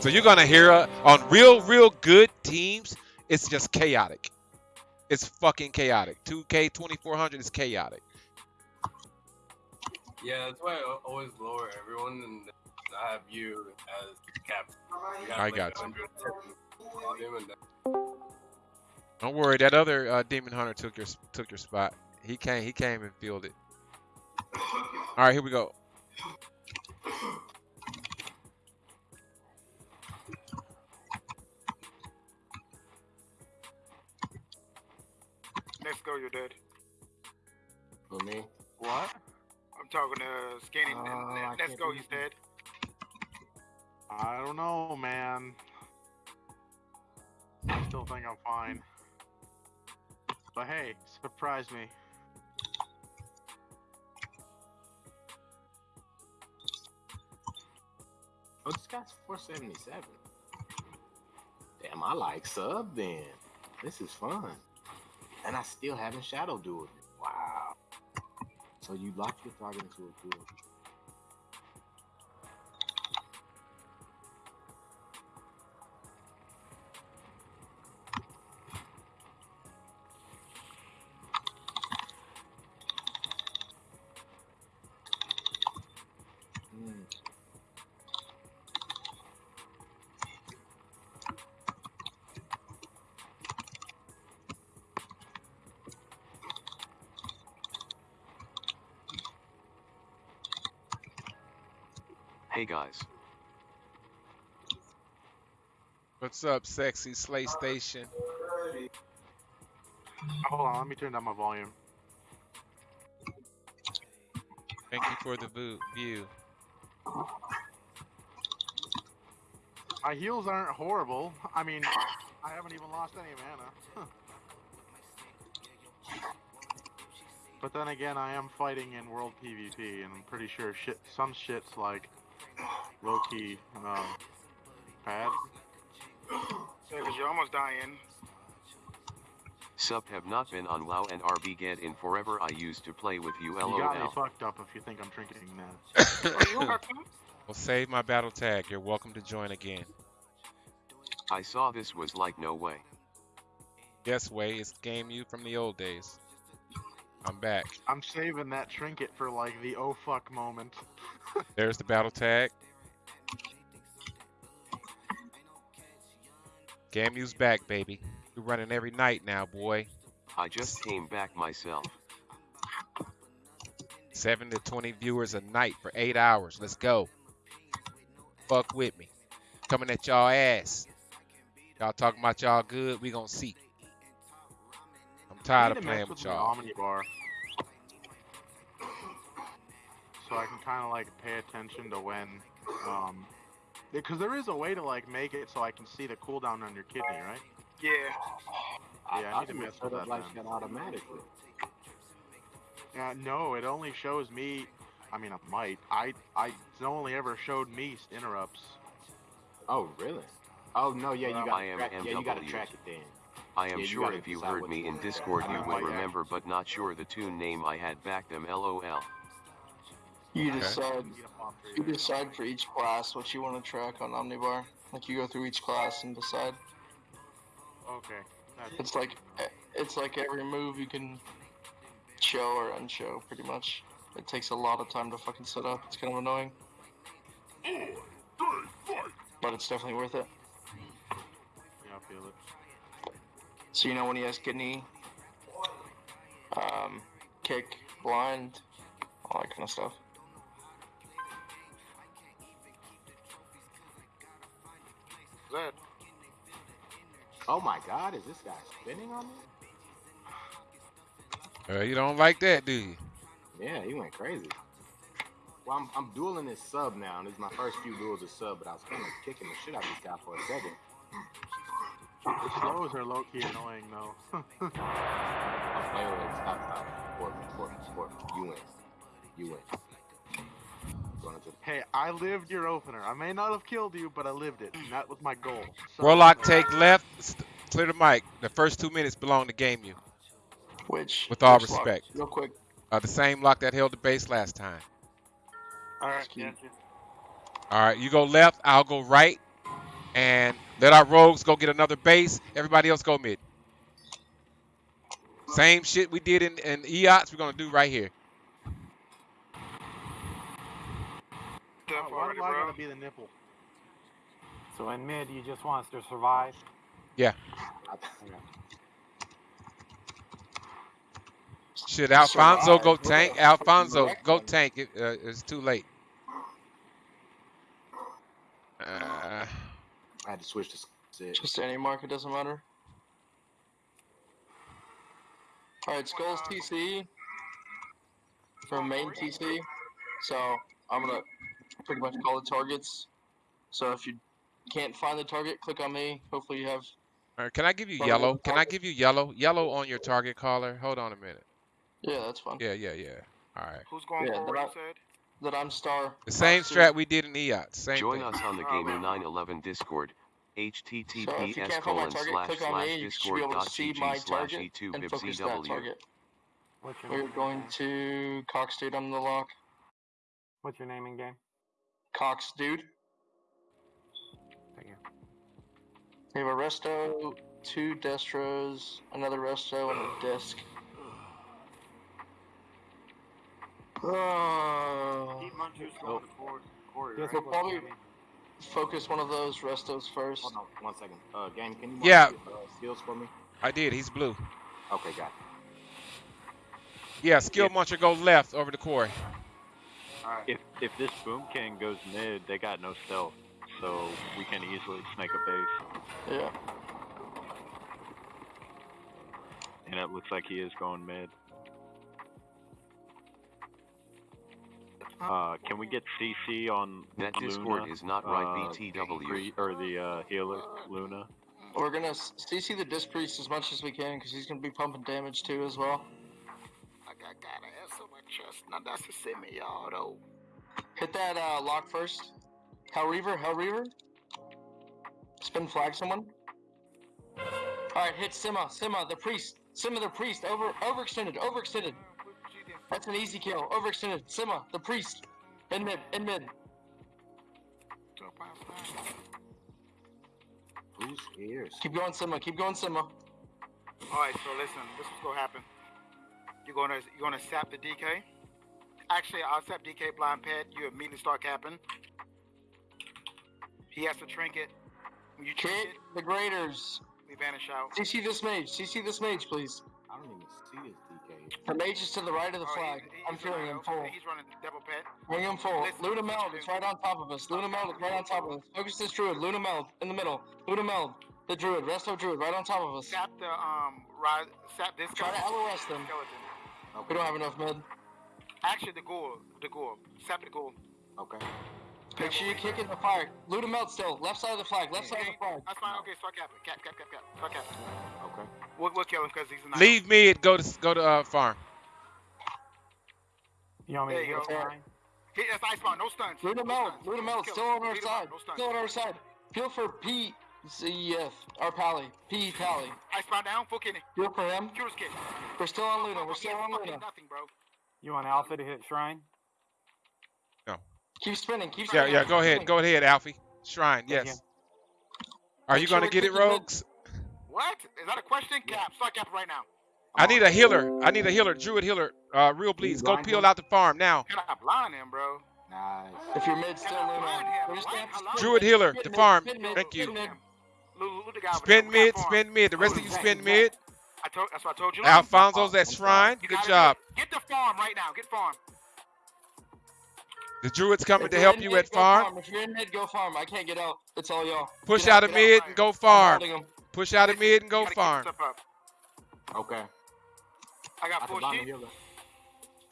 So you're gonna hear uh, on real real good teams, it's just chaotic. It's fucking chaotic. 2K 2400 is chaotic. Yeah, that's why I always lower everyone and I have you as captain. You I like, got you. 110 volume and then- Don't worry, that other uh, demon hunter took your took your spot. He came he came and filled it. All right, here we go. Let's go, you're dead. For me? What? I'm talking to Skinny. Uh, Let's go, he's dead. I don't know, man. I still think I'm fine. But hey, surprise me. Oh, this guy's 477. Damn, I like sub then. This is fun. And I still haven't shadow dueled. Wow. So you lock your target into a duel. Hey guys. What's up, sexy Slay Station? Hold on, let me turn down my volume. Thank you for the view. My heals aren't horrible. I mean, I haven't even lost any mana. but then again, I am fighting in world PvP, and I'm pretty sure shit, some shit's like low key um, bad. Yeah, because you're almost dying. Sub have not been on WoW and RB get in forever. I used to play with you LOL. You got me fucked up if you think I'm drinking that. [laughs] Well, save my battle tag. You're welcome to join again. I saw this was like no way. Yes, way it's game you from the old days. I'm back. I'm saving that trinket for like the oh fuck moment. [laughs] There's the battle tag. Gamu's back, baby. You're running every night now, boy. I just came back myself. 7 to 20 viewers a night for 8 hours. Let's go. Fuck with me. Coming at y'all ass. Y'all talking about y'all good, we gonna see. I'm tired of playing with y'all. So I can kind of like pay attention to when, um, because there is a way to like make it so I can see the cooldown on your kidney, right? Yeah. Yeah, I I need to can mess set with up that like then. that automatically. Yeah, no, it only shows me. I mean, it might. I, I, it's only ever showed me interrupts. Oh, really? Oh no, yeah, you got I am track, yeah, you got to track it then. I am Yeah, you sure gotta if you heard me in. Discord you know, [laughs] oh, would remember but not sure the tune name I had back them lol. You Okay. decide. You decide for each class what you want to track on Omnibar. Like you go through each class and decide. Okay. It's like it's like every move you can show or unshow, pretty much. It takes a lot of time to fucking set up. It's kind of annoying, but it's definitely worth it. yeah, I feel it. So you know when he has kidney, um, kick, blind, all that kind of stuff. That. Oh my God, is this guy spinning on me? Uh, you don't like that, do you? Yeah, he went crazy. Well, I'm, I'm dueling this sub now, and this is my first few duels of sub, but I was kind of kicking the shit out of this guy for a second. The slows are low key annoying though. Oh, wait, wait, wait, stop, stop. Corbin, Corbin, Corbin, you win. You win. Going into hey, I lived your opener. I may not have killed you, but I lived it. And that was my goal. So- Warlock take left. Clear the mic. The first two minutes belong to Game You. Which With all which lock? respect. real quick. Uh, the same lock that held the base last time. All right, Ski. gotcha. All right, you go left, I'll go right, and let our rogues go get another base. Everybody else go mid. Same shit we did in, in EOTS, we're gonna do right here. Step Why forward, do bro. gotta be the nipple? So in mid, you just want us to survive. Yeah. Okay. Shit, Alfonso go tank. What the fuck Alfonso go tank. It, uh, it's too late. Uh, I had to switch to sit. Just any mark, it doesn't matter. Alright, Skulls TC for main TC. So I'm gonna pretty much call the targets. So if you can't find the target, click on me. Hopefully you have all right, can I give you yellow? Can I give you yellow? Yellow on your target caller. Hold on a minute. yeah, that's fine. Yeah, yeah, yeah. All right. Who's going Yeah, forward? but said. That I'm star. The same Star strat we did in EOTS. Same Join thing. us on the Gamer man. 911 Discord. So if you https can't find my colon target, slash click on slash me. You should be discord able dot to see gg my slash target e2 and focus that bibcw. target. What's your We're going to Cox Dude on the lock. What's your name in game? Cox Dude. Thank you. We have a resto, two destros, another resto, and a disc. Oh. Keep Munchers going to Corey, Corey Yes, right? We'll probably focus one of those restos first. Hold on, one second. Uh, game, can you mark Yeah. your, uh, skills for me? I did. He's blue. Okay, got it. Yeah, skill muncher go left over the quarry. Alright. If if this Boomkin goes mid, they got no stealth, so we can easily snake a base. Yeah. And it looks like he is going mid. Uh, can we get CC on That Luna? Discord is not right, uh, BTW. or the uh, healer Luna? We're gonna CC the disc priest as much as we can because he's gonna be pumping damage too as well. I got, gotta have so much chest. Now that's a semi, y'all, though. Hit that uh, lock first. Fel Reaver, Fel Reaver. Spin flag someone. Alright, hit Sima, Sima, the priest. Sima the priest, over overextended, overextended. That's an easy kill. Overextended. Sima, the priest. In mid, in mid. Who's here? Keep going, Sima, keep going, Sima. All right, so listen, this is what's gonna happen. You're gonna you're gonna sap the DK. Actually, I'll sap DK blind pet. You immediately start capping. He has to trinket. When you Hit trinket, the graders. we vanish out. CC this mage, CC this mage, please. I don't even see this DK. The mage is to the right of the Oh, flag. he's- I'm he's feeling him full. He's running double pet. Bring him full. Listen, Luna what Meld you is right on top of us. Luna Meld is right on top of us. Focus this druid. Luna Meld in the middle. Luna Meld. the druid. Resto druid right on top of us. Sap the um, rise, sap this Try guy. to LOS them. Skeleton. We don't have enough mid. Actually, the ghoul, the ghoul, sap the ghoul. Okay. Make sure you kick in the fire. Loot him out still. Left side of the flag. Left side of the flag. That's fine. Okay, start capping. Cap, cap, cap, cap. Start capping. Okay. We'll, we'll kill him because he's a knight. Leave mid. Go to go to uh, farm. You want me There to you go? go. Fine? Hit that's ice spawn. No stuns. Loot him no out. Loot him out. Still on our side. out. No stuns. Still on our side. Feel for P. CEF. Our Pally. P Pally. Ice spawn down. Full kidney. Feel for him. Curious kid. We're still on Luna. We're still on Luna. Nothing, bro. You want Alpha to hit Shrine? No. Keep spinning. Keep Yeah, spinning. yeah. keep Go ahead. Go ahead, Alfie. Shrine. Yeah, Yes. Are you Make sure gonna we're get it, kicking. Rogues? What? Is that a question? Cap. Start cap right now. I need a healer. I need a healer. Druid healer. Uh, real please. Go peel him? out the farm now. Can I blind him, bro? Nice. If you're mid, still Can I Luna. blind him? We're just What? gonna have to Hello? spin Druid healer. spin The farm. Thank spin you. Mid. Loot, loot the guy over Spin there. mid. Spin mid. The rest of you Exact, spin mid. I told. That's what I told you. Alfonso's at oh, Shrine. Good job. Get, get the farm right now. Get farm. The Druid's coming to help you at go farm. If you're in mid, go farm. I can't get out. It's all y'all. Push out of mid and go farm. Push out of mid and go farm. Okay. I got I full can blind the sheet. healer.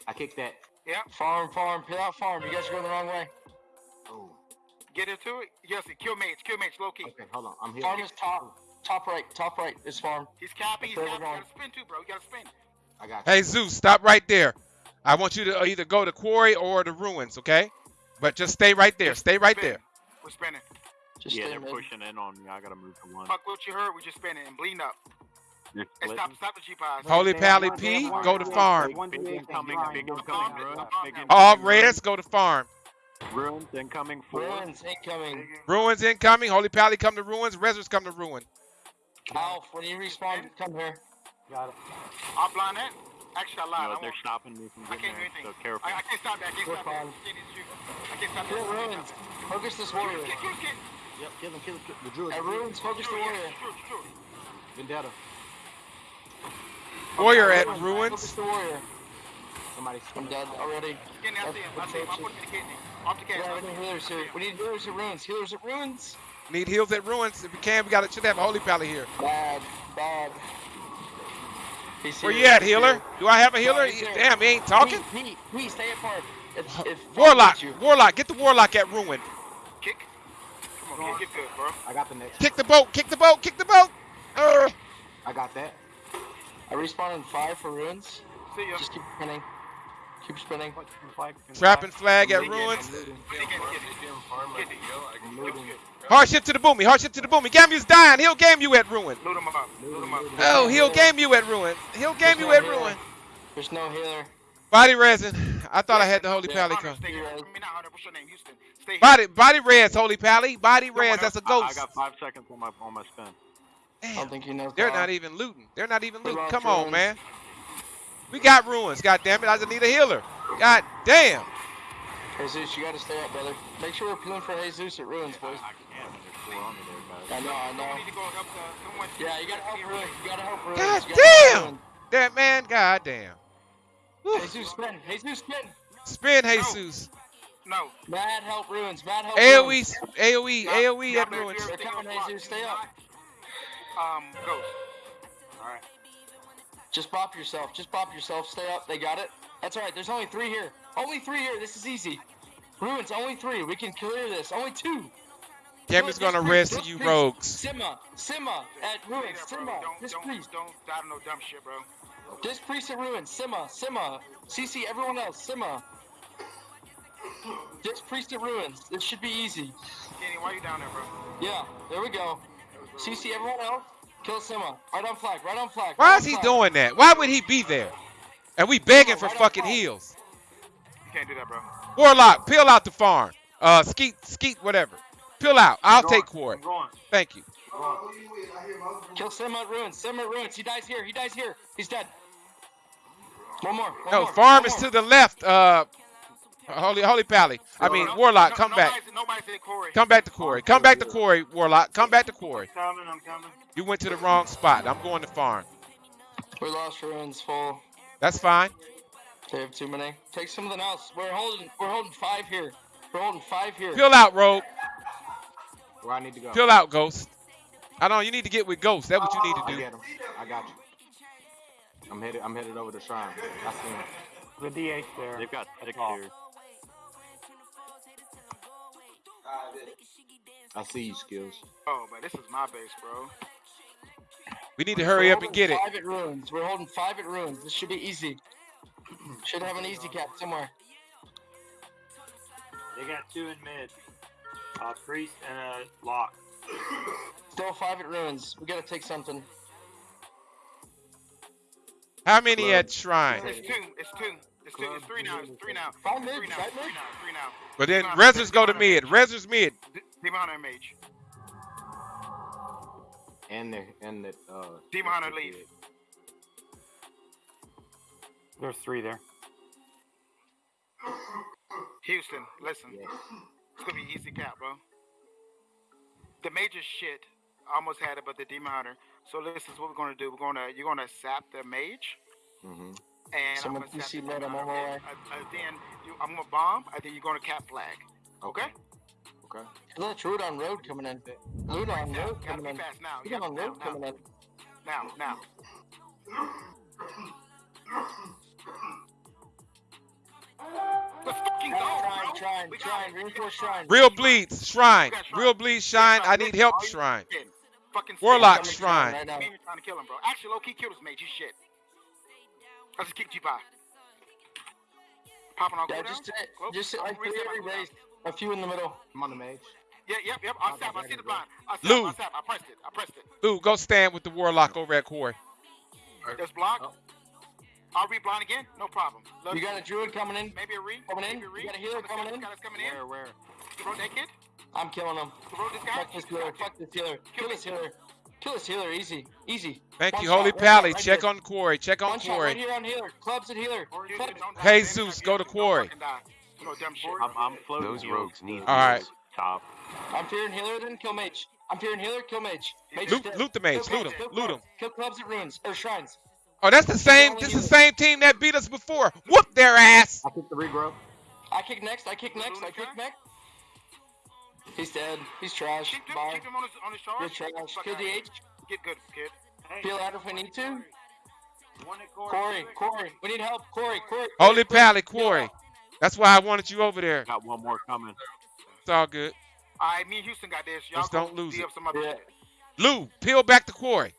I kicked that. Yep. Farm, farm. Peel out farm. You guys are going the wrong way. Get into it. Yes, kill mates. Kill mates. Low key. Okay, hold on. I'm here. Farm is top. Top right. Top right is farm. He's capping. He's capping. we're You gotta spin too, bro. You gotta spin. I got you. Hey Zeus, stop right there. I want you to uh, either go to quarry or the ruins, okay? But just stay right there. Stay right Spin. there. We're spinning. Just Yeah, they're mid. pushing in on me. I gotta move to one. Fuck what you heard. We're just spinning and bleeding up. They're And stop, stop the G pies. Holy Pally have one- they P, go to farm. Big incoming, big incoming, farm. ruins. Farm. Big incoming. All reds go to farm. Ruins incoming. Four. Ruins incoming. Ruins incoming. Holy Pally come to ruins. Rezzers come to ruin. Alf, when you respawn, come here. Got it. I'll blind that. Actually, I lied. No, they're stopping me from I getting can't do there. anything. So careful. I, I can't stop that. I can't We're stop that. fine. Can't even shoot. I can't stop that. ruins. Focus this warrior. Kick, kick, kick. Yep, kill him, kill him. kill- The druid. At ruins, focus the warrior. yeah, shoot, shoot. Vendetta. Warrior at Focus ruins. the warrior. Somebody's I'm dead already. Kidney, I see him. I see him. I put him the kidney. Off the We gas. don't have healers here. We need healers at ruins. Healers at ruins. Need heals at ruins. If we can, we got to should have a Holy Pally here. Bad, bad. He's Where here, you at, he's healer? here. Do I have a healer? No. Damn, he ain't talking. Pete, Pete, Pete, stay apart. If, if Warlock, Warlock, get the Warlock at ruin. Kick. Come on, kid. Get good, bro. I got the next. Kick the boat, kick the boat, kick the boat. Uh, I got that. I respawn in five for ruins. See ya. Just keep spinning. Keep spinning. What, spin flag, trapping flag. flag at Kidney, ruins. Hardship to the boomy, hardship to the boomy. Gamu's dying. He'll game you at ruin. Loot him up. Loot him up. Oh, he'll game you at ruin. He'll game you at ruin. There's no healer. Body resin. I thought I had the Holy Yeah, Pally Hunter, come. stay here. I mean, not Hunter. What's your name? Houston. Stay here. Body, body res, Holy Pally. Body Come res. That's a ghost. I got five seconds on my on my spin. I don't think he knows. they're how. not even looting. They're not even looting. Come on, man. We got ruins. God damn it. I just need a healer. God damn. Jesus, you gotta stay up, brother. Make sure we're peeling for Jesus at ruins, boys. I can't. There's four on me there, I know, I know. need to go help the, someone. Yeah, you gotta help ruins. You gotta help ruins. God You gotta help damn. That man, god damn. Whew. Jesus, spin. Jesus, spin. Spin Jesus. No. Mad help ruins. Mad help AoE, ruins. AoE, Stop. AoE at ruins. They're coming, Jesus. Stay up. Um, ghost. All right. Just bop yourself. Just bop yourself. Stay up. They got it. That's all right. There's only three here. Only three here. This is easy. Ruins, only three. We can clear this. Only two. Gamu's gonna Just rest priest, you just rogues. Sima. Sima at ruins. there, bro. Sima. Don't, This don't, priest. don't die to no dumb shit, bro. This priest at ruins. Sima. Sima. CC everyone else. Sima. This priest at ruins. This should be easy. Kenny, why you down there, bro? Yeah. There we go. CC everyone else. Kill Sima. Right on flag. Right on flag. Why right is he flag. doing that? Why would he be there? And we begging for Right fucking heals. You can't do that, bro. Warlock, peel out the farm. Uh, skeet, skeet, whatever. Peel out. I'll take quarry. Thank you. Kill Sima ruins. Sima ruins. He dies here. He dies here. He's dead. One more. One No, more. farm one is more. to the left. Uh, holy, holy pally. I mean, No- Warlock, no- come back. nobody's- Nobody's Corey. Come back to Corey. Come back to Corey, Warlock. Come back to Corey. I'm coming. I'm coming. You went to the wrong spot. I'm going to farm. We lost ruins full. That's fine. They have too many. Take something else. We're holding. We're holding five here. We're holding five here. Peel out, rogue. Where I need to go. Peel out, ghost. I know you need to get with Ghost. That's what you need to do. I, get him. I got you. I'm headed. I'm headed over to Shrine. I see him. The DH there. They've got six off. here. I see you, skills. Oh, but this is my base, bro. We need to hurry We're up and holding get it. Five at ruins. We're holding five at ruins. This should be easy. [clears throat] should have an easy cap somewhere. They got two in mid. A priest and a lock. [clears throat] Still five at ruins. We gotta take something. How many at Shrine? It's two. It's two. It's two. It's three now. It's three now. Five mid, three now. five It's three now. Three now. But then Demon Rezzers go to mid. Hunter Rezzers mid. D- Demon Hunter and Mage. And the and the uh. Demon Hunter leave. There's three there. Houston, listen. It's gonna be easy cap, bro. The major shit almost had it, but the demon hunter. So this is what we're gonna do. We're gonna you're gonna sap the mage, Mm-hmm. And Someone I'm gonna sap PC the let demon him on my way. Uh, uh, then you, I'm gonna bomb, and then you're gonna cap flag. Okay. Okay. Look, Druid on road coming in. Luna on Now, road coming in. fast now. Luna Yep, on now, road now, coming in. now, now. Let's fucking go, bro. shrine, We got shrine, reinforce shrine. Real bleeds Shrine. Shrine. Real bleeds We Shine. I need help Shrine. fucking- Fucking Warlock. Shrine. Right now. Me and you trying to kill him, bro. Actually, low key killed his mate. You shit. I just kicked you by. Popping on Yeah, cooldown? just, Close. just I'm like three every cooldown. A few in the middle. I'm on the mage. Yeah, yep, yep. I sap. I see the go. blind. I sap. Lou. I sap. I pressed it. I pressed it. Lou, go stand with the Warlock over at Corey. There's block. Oh. I'll re blind again. No problem. Look, You got a druid coming in. maybe a re. Coming in. Maybe a re. You got a healer coming in. Got us coming in. Where? Where? You wrote that kid? I'm killing him. You wrote this guy? Fuck this healer. Fuck this healer. Kill this healer. Kill this healer. Easy. Easy. Thank One you, shot, Holy one Pally. right Check here. on Corey. Check on One shot right Corey. here on healer. Clubs at healer. Houston, Clubs. don't die. Jesus, Don't go to fucking Quarry. die. You know, dumb shit. I'm, I'm floating. Those rogues need to All right. Top. I'm fearing healer, then kill mage. I'm fearing healer, kill mage. Mage Loot, dead. loot the mage. Kill Loot clubs, him. Loot him. clubs. Kill clubs at ruins or shrines. Oh, that's the same. This is the same team that beat us before. Whoop their ass. I kick the regrow. I kick next. I kick next. I kick next. He's dead. He's trash. Keep him, Bye. keep him on his, on his charge. Good trash. Fuck Kill out of here. DH. Get good, kid. Peel out if we need to. One at Corey. Corey, Corey, we need help. Corey, Corey. Holy Corey, Pally, Corey. That's why I wanted you over there. Got one more coming. It's all good. All right, me and Houston got this. Y'all Just don't lose D it. some other Yeah. shit. Lou, peel back the Corey.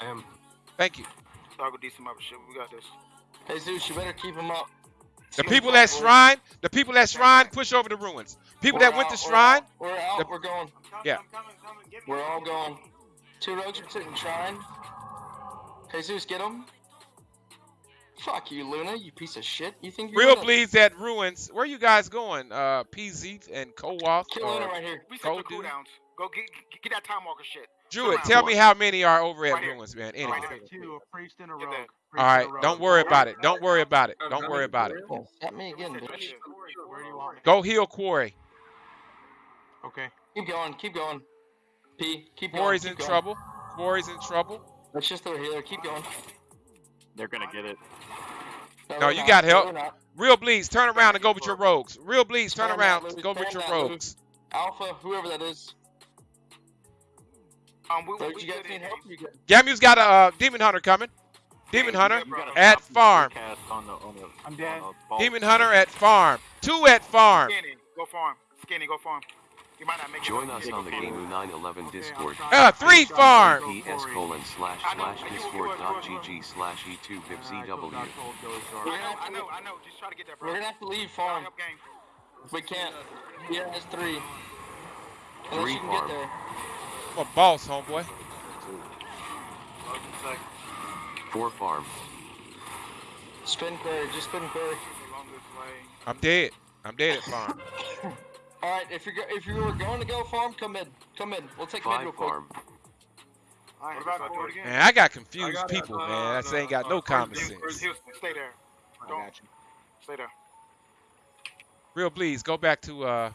I am. Thank you. Y'all go D some other shit. We got this. Hey Zeus, you better keep him up. The people back, at. Shrine, the people at Shrine, push over the ruins. People We're that went to out, we're Shrine, out, We're out. the- We're going. Yeah. Coming, coming. We're all on. going. Two rogues are sitting shrine. Jesus, get him. Fuck you, Luna, you piece of shit. You think you're real gonna bleeds at ruins. Where are you guys going? Uh, PZ and Kowalth kill Luna right here? We set the cooldowns. Go get, get, get that time walker shit. Druid? Around. Tell me how many are over at Right here. ruins, man. Right Anyway. there. Two, a priest and a Get rogue. that. Priest All and right. a. Don't worry about it. Don't worry about it. Don't worry about it. At me again, bitch. shit. Where do you want me? Go heal Quarry. Okay. Keep going, keep going. P, keep going. Quarry's in going. trouble. Quarry's in trouble. That's just their healer. Keep going. They're gonna get it. No, we're you not. got help. Real bleeds, turn around and go with your rogues. Real bleeds, turn around, that, Louis. go with your rogues. Alpha, whoever that is. Um, we, Rogues, we you guys good need in help? there. You good? Gamu's got a uh, demon hunter coming. Demon Yeah, hunter you got a at copy farm. Cast on the, on the, I'm dead. on the ball. Demon hunter at farm. Two at farm. Skinny, go farm. Skinny, go farm. You might not make it. Join up. us Yeah, on the go farm. Gamu 911 Discord. Uh, three farm. PS colon slash I know, slash you- you- discord dot you- gg slash e2 And I bibzw. told- I told Ghost I Guard. We're gonna know, have I to know, leave- I. Just try to get that, bro. We're gonna have to leave farm. help. We can't. Yeah, it's three. Unless Three you can farm. Get there. I'm a boss, homeboy. Four farm. Spin query, just spin query. Along this way. I'm dead. I'm dead at farm. [laughs] All right, if you're if you were going to go farm, come in, come in. We'll take mid real Five quick. farm. All right, about forward again? Man, I got confused people, man. That ain't got no common sense. Houston, stay there. Don't got you. stay there. Real bleeds, go back to uh.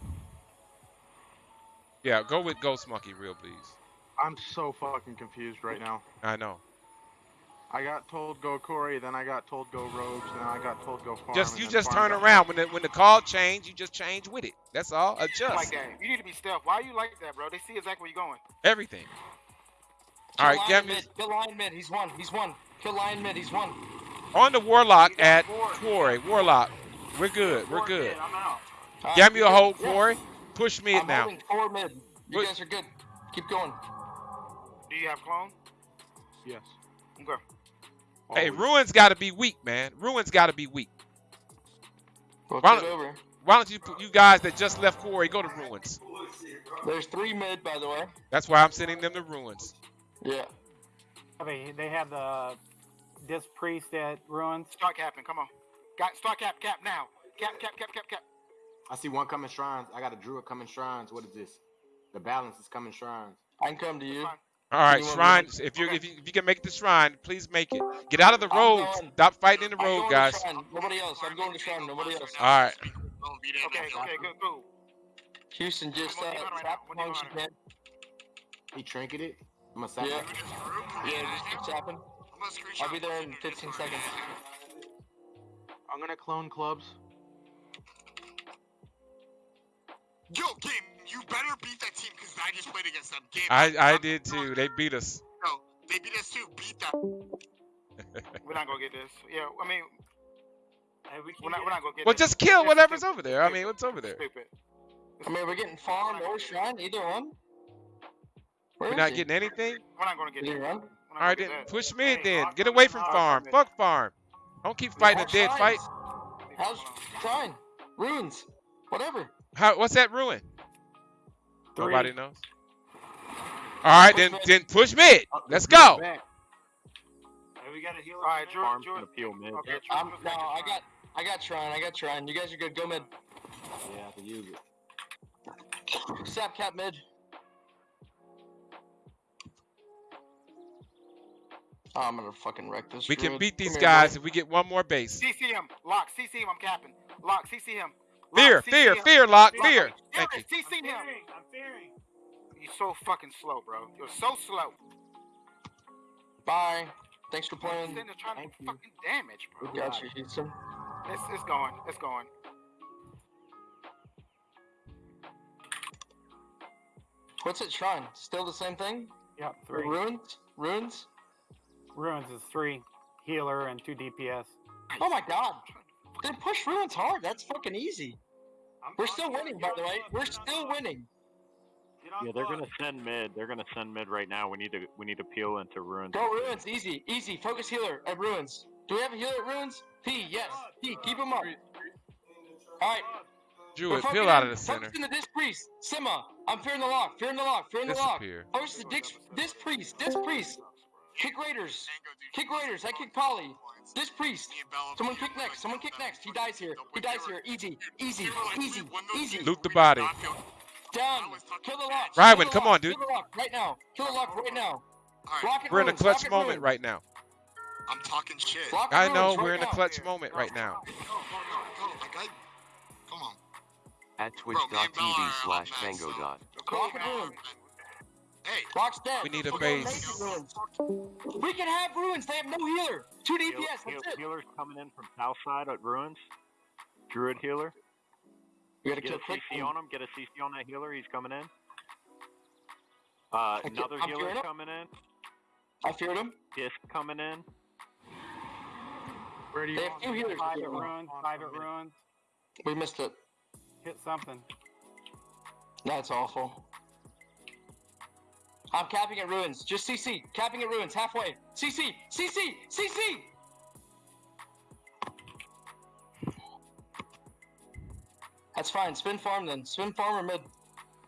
Yeah, go with Ghost Monkey. Real bleeds. I'm so fucking confused right now. I know. I got told go Corey, then I got told go Rogues, then I got told go Farm. Just you just turn around when the when the call change. You just change with it. That's all. Like Adjust that. You need to be stealth. Why are you like that, bro? They see exactly where you're going. everything. All right, get Gam mid. Kill Lion mid. He's one. He's one. Kill Lion mid. He's one. on the Warlock at Quarry. Warlock. We're good. We're good. I'm out. Alright, Give me a you're hold, good. Yeah. Quarry. Push mid I'm now. holding four mid. You Wait. guys are good. Keep going. Do you have clone? Yes. Okay. Hey, Always. Ruins got to be weak, man. Ruins got to be weak. Rotate Why don't- over. Why don't you, you guys that just left Quarry, go to Ruins? There's three mid, by the way. That's why I'm sending them to Ruins. Yeah. They, they have the this priest at ruins. Start capping. Come on. Got start cap cap now. Cap cap cap cap cap. I see one coming shrines. I got a druid coming shrines. What is this? The balance is coming shrines. I can come to you. All right, You want shrines. If you Okay. if you if you can make the shrine, please make it. Get out of the road. Stop fighting in the I'm road, guys. Nobody else. I'm going to shrine. Nobody else. All right. Okay. Okay. Good. Good. Houston just I'm uh, on the tap now. I'm on punch again. He trinketed. I'm gonna sap Yeah. him. Yeah, just keep tapping. I'll be there in 15 seconds. I'm gonna clone clubs. Yo, game, you better beat that team because I just played against them. Game, I I did too. They beat us. [laughs] No, they beat us too. Beat them. We're not gonna get this. Yeah. I mean, Hey, we we're not. We're not gonna get Well, this. just kill It's whatever's stupid. over there. I mean, what's over there? Stupid. I mean, we're getting farm or shrine, either one. Where We're not he? getting anything. We're not gonna get Did he this. run? We're not All gonna right, get then that. push mid. Hey, Then get away from up. farm. Fuck farm. Don't keep fighting a How's dead fight. How's shrine? Runes? Whatever. How? What's that ruin? Three. Nobody knows. All right, Push then mid. then push mid. Oh, Let's go. back. Hey, we got a healer. All right, for Drew. Farm's Drew. gonna peel mid. Okay. Drew, I'm, Drew's no, second I shrine. got, I got shrine. I got shrine. You guys are good. Go mid. Yeah, I can use it. Sap cap mid. Oh, I'm gonna fucking wreck this. We can beat these Come guys buddy. if we get one more base. CC him. Lock. CC him. I'm capping. Lock. CC him. Lock, Fear, CC fear, him. fear, lock, Lock. fear. Thank you. Fear, CC I'm him. fearing. I'm fearing. You're so fucking slow, bro. You're so slow. Bye. Thanks for You're playing. sitting there trying Thank to you. fucking damage, bro. We got you, Houston. It's, it's going. It's going. What's it shrine? Still the same thing? Yep, three. Runes? Runes? Ruins is three healer and two DPS. Oh my god. They push runes hard. That's fucking easy. I'm We're talking still winning, by the way. clubs, We're still clubs, winning. Yeah, they're gonna send mid. They're gonna send mid right now. We need to we need to peel into ruins. Go ruins. Easy. Easy. Focus healer at ruins. Do we have a healer at ruins? P, yes. P, keep him up. Alright. Druid, peel out of the center. Focus in the disc priest. Sima. I'm fearing the lock. Fearing the lock. Fearing the lock. Disappear. Focus the disc, disc priest. Disc priest. Kick raiders. Kick raiders. I kick Polly. Disc priest. Someone kick next. Someone kick next. He dies here. He dies here. Easy. Easy. Easy. Easy. Loot the body. Down. Kill the lock. Rywan, come on, dude. Kill the lock right now. Kill the lock right now. Lock We're in a clutch moment right now. I'm talking shit. I know we're in a clutch moment right now. Go, go, go, go. Like I, come on. At Bro, me and Bella are twitch.tv up slash next, tango so- dot. Lock it ruins. Hey, Lock's dead. We need a base. gonna make it ruins. We can have ruins. They have no healer. Two DPS. heal- That's it. healer's coming in from south side at ruins. Druid healer. We gotta Get kill a quick. CC on him. Get a CC on that healer. He's coming in. Uh, Okay, another I'm healer coming in. I feared him. Disc coming in. Where do you They have want two healers. Private ruins, private ruins. We missed it. Hit something. That's awful. I'm capping at ruins. Just CC. Capping at ruins. Halfway. CC. CC. CC. That's fine. Spin farm then. Spin farm or mid.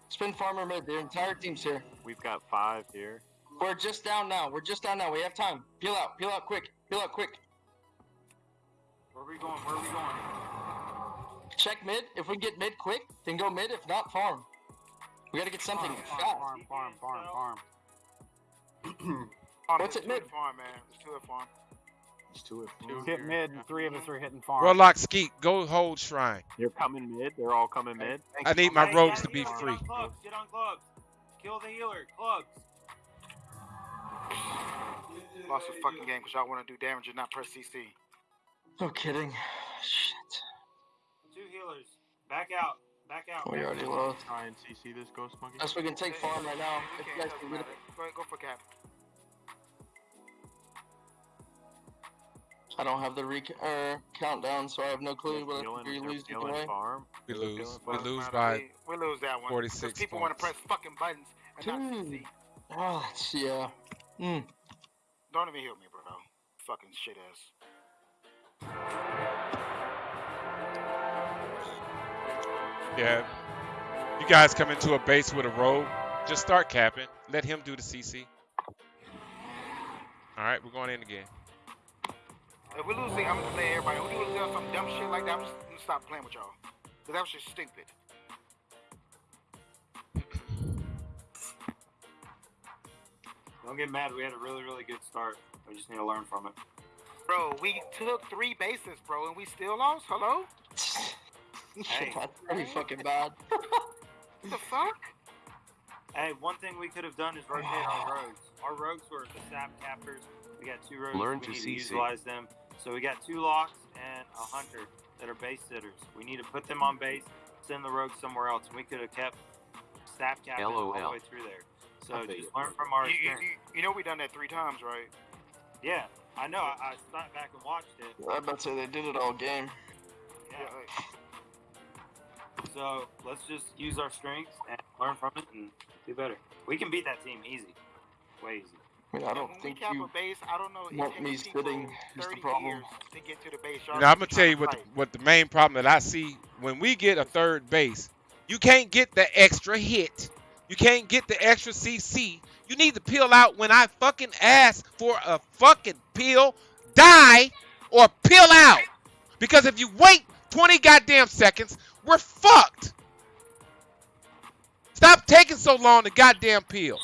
Spin farm or mid. Their entire team's here. We've got five here. We're just down now. We're just down now. We have time. Peel out. Peel out quick. Peel out quick. Where are we going? Where are we going? Check mid. If we get mid quick, then go mid. If not, farm. We gotta get something Farm, fast. farm, farm, farm, farm, [clears throat] farm. What's there's it mid? at farm, man. There's two at farm. It's two at Two Hit here. mid, and three of us are hitting farm. Warlock Skeet, go hold shrine. They're coming mid. They're all coming mid. I need my Hey, rogues to be on free. Get on clubs. Get on clubs. Kill the healer. Clubs. Lost the fucking game because y'all want to do damage and not press CC. No kidding. Shit. Two healers. Back out. Back out. Oh, already lost. Try and CC this ghost monkey. Yes, we can take farm right now. If you guys can get it. Go, for cap. I don't have the re er, countdown, so I have no clue. But we lose, either way. Farm. We lose. We lose by. We lose that one. Forty-six. People want to press fucking buttons and not CC. Oh, hmm. ah, yeah. Mm. Don't even hear me, bro. Fucking shit ass. Yeah. You guys come into a base with a rogue, just start capping. Let him do the CC. All right, we're going in again. If we lose, I'm gonna play everybody. If we do some dumb shit like that, I'm just gonna stop playing with y'all. Cause that was just stupid. [clears throat] Don't get mad. We had a really, really good start. We just need to learn from it. Bro, we took three bases, bro, and we still lost. Hello? [laughs] [laughs] Hey. That's pretty fucking bad. What [laughs] the fuck? Hey, one thing we could have done is rotate our [sighs] rogues. Our rogues were the sap cappers. We got two rogues. Learn we to need to utilize them. So we got two locks and a hunter that are base sitters. We need to put them on base, send the rogues somewhere else. And we could have kept sap capping all the way through there. So I just you. learn from our You, you, experience. you, you know we done that three times, right? Yeah, I know. I, I sat back and watched it. I bet say they did it all game. Yeah. So let's just use our strengths and learn from it and do better. We can beat that team easy. Way easy. I mean, I don't when think we cap you a base, I don't know. It want me sitting is the problem. to get to the base. Y'all know, I'm gonna tell you tryna what the, what the main problem that I see when we get a third base. You can't get the extra hit. You can't get the extra CC. You need to peel out when I fucking ask for a fucking peel, die, or peel out. Because if you wait 20 goddamn seconds, we're fucked. Stop taking so long to goddamn peel.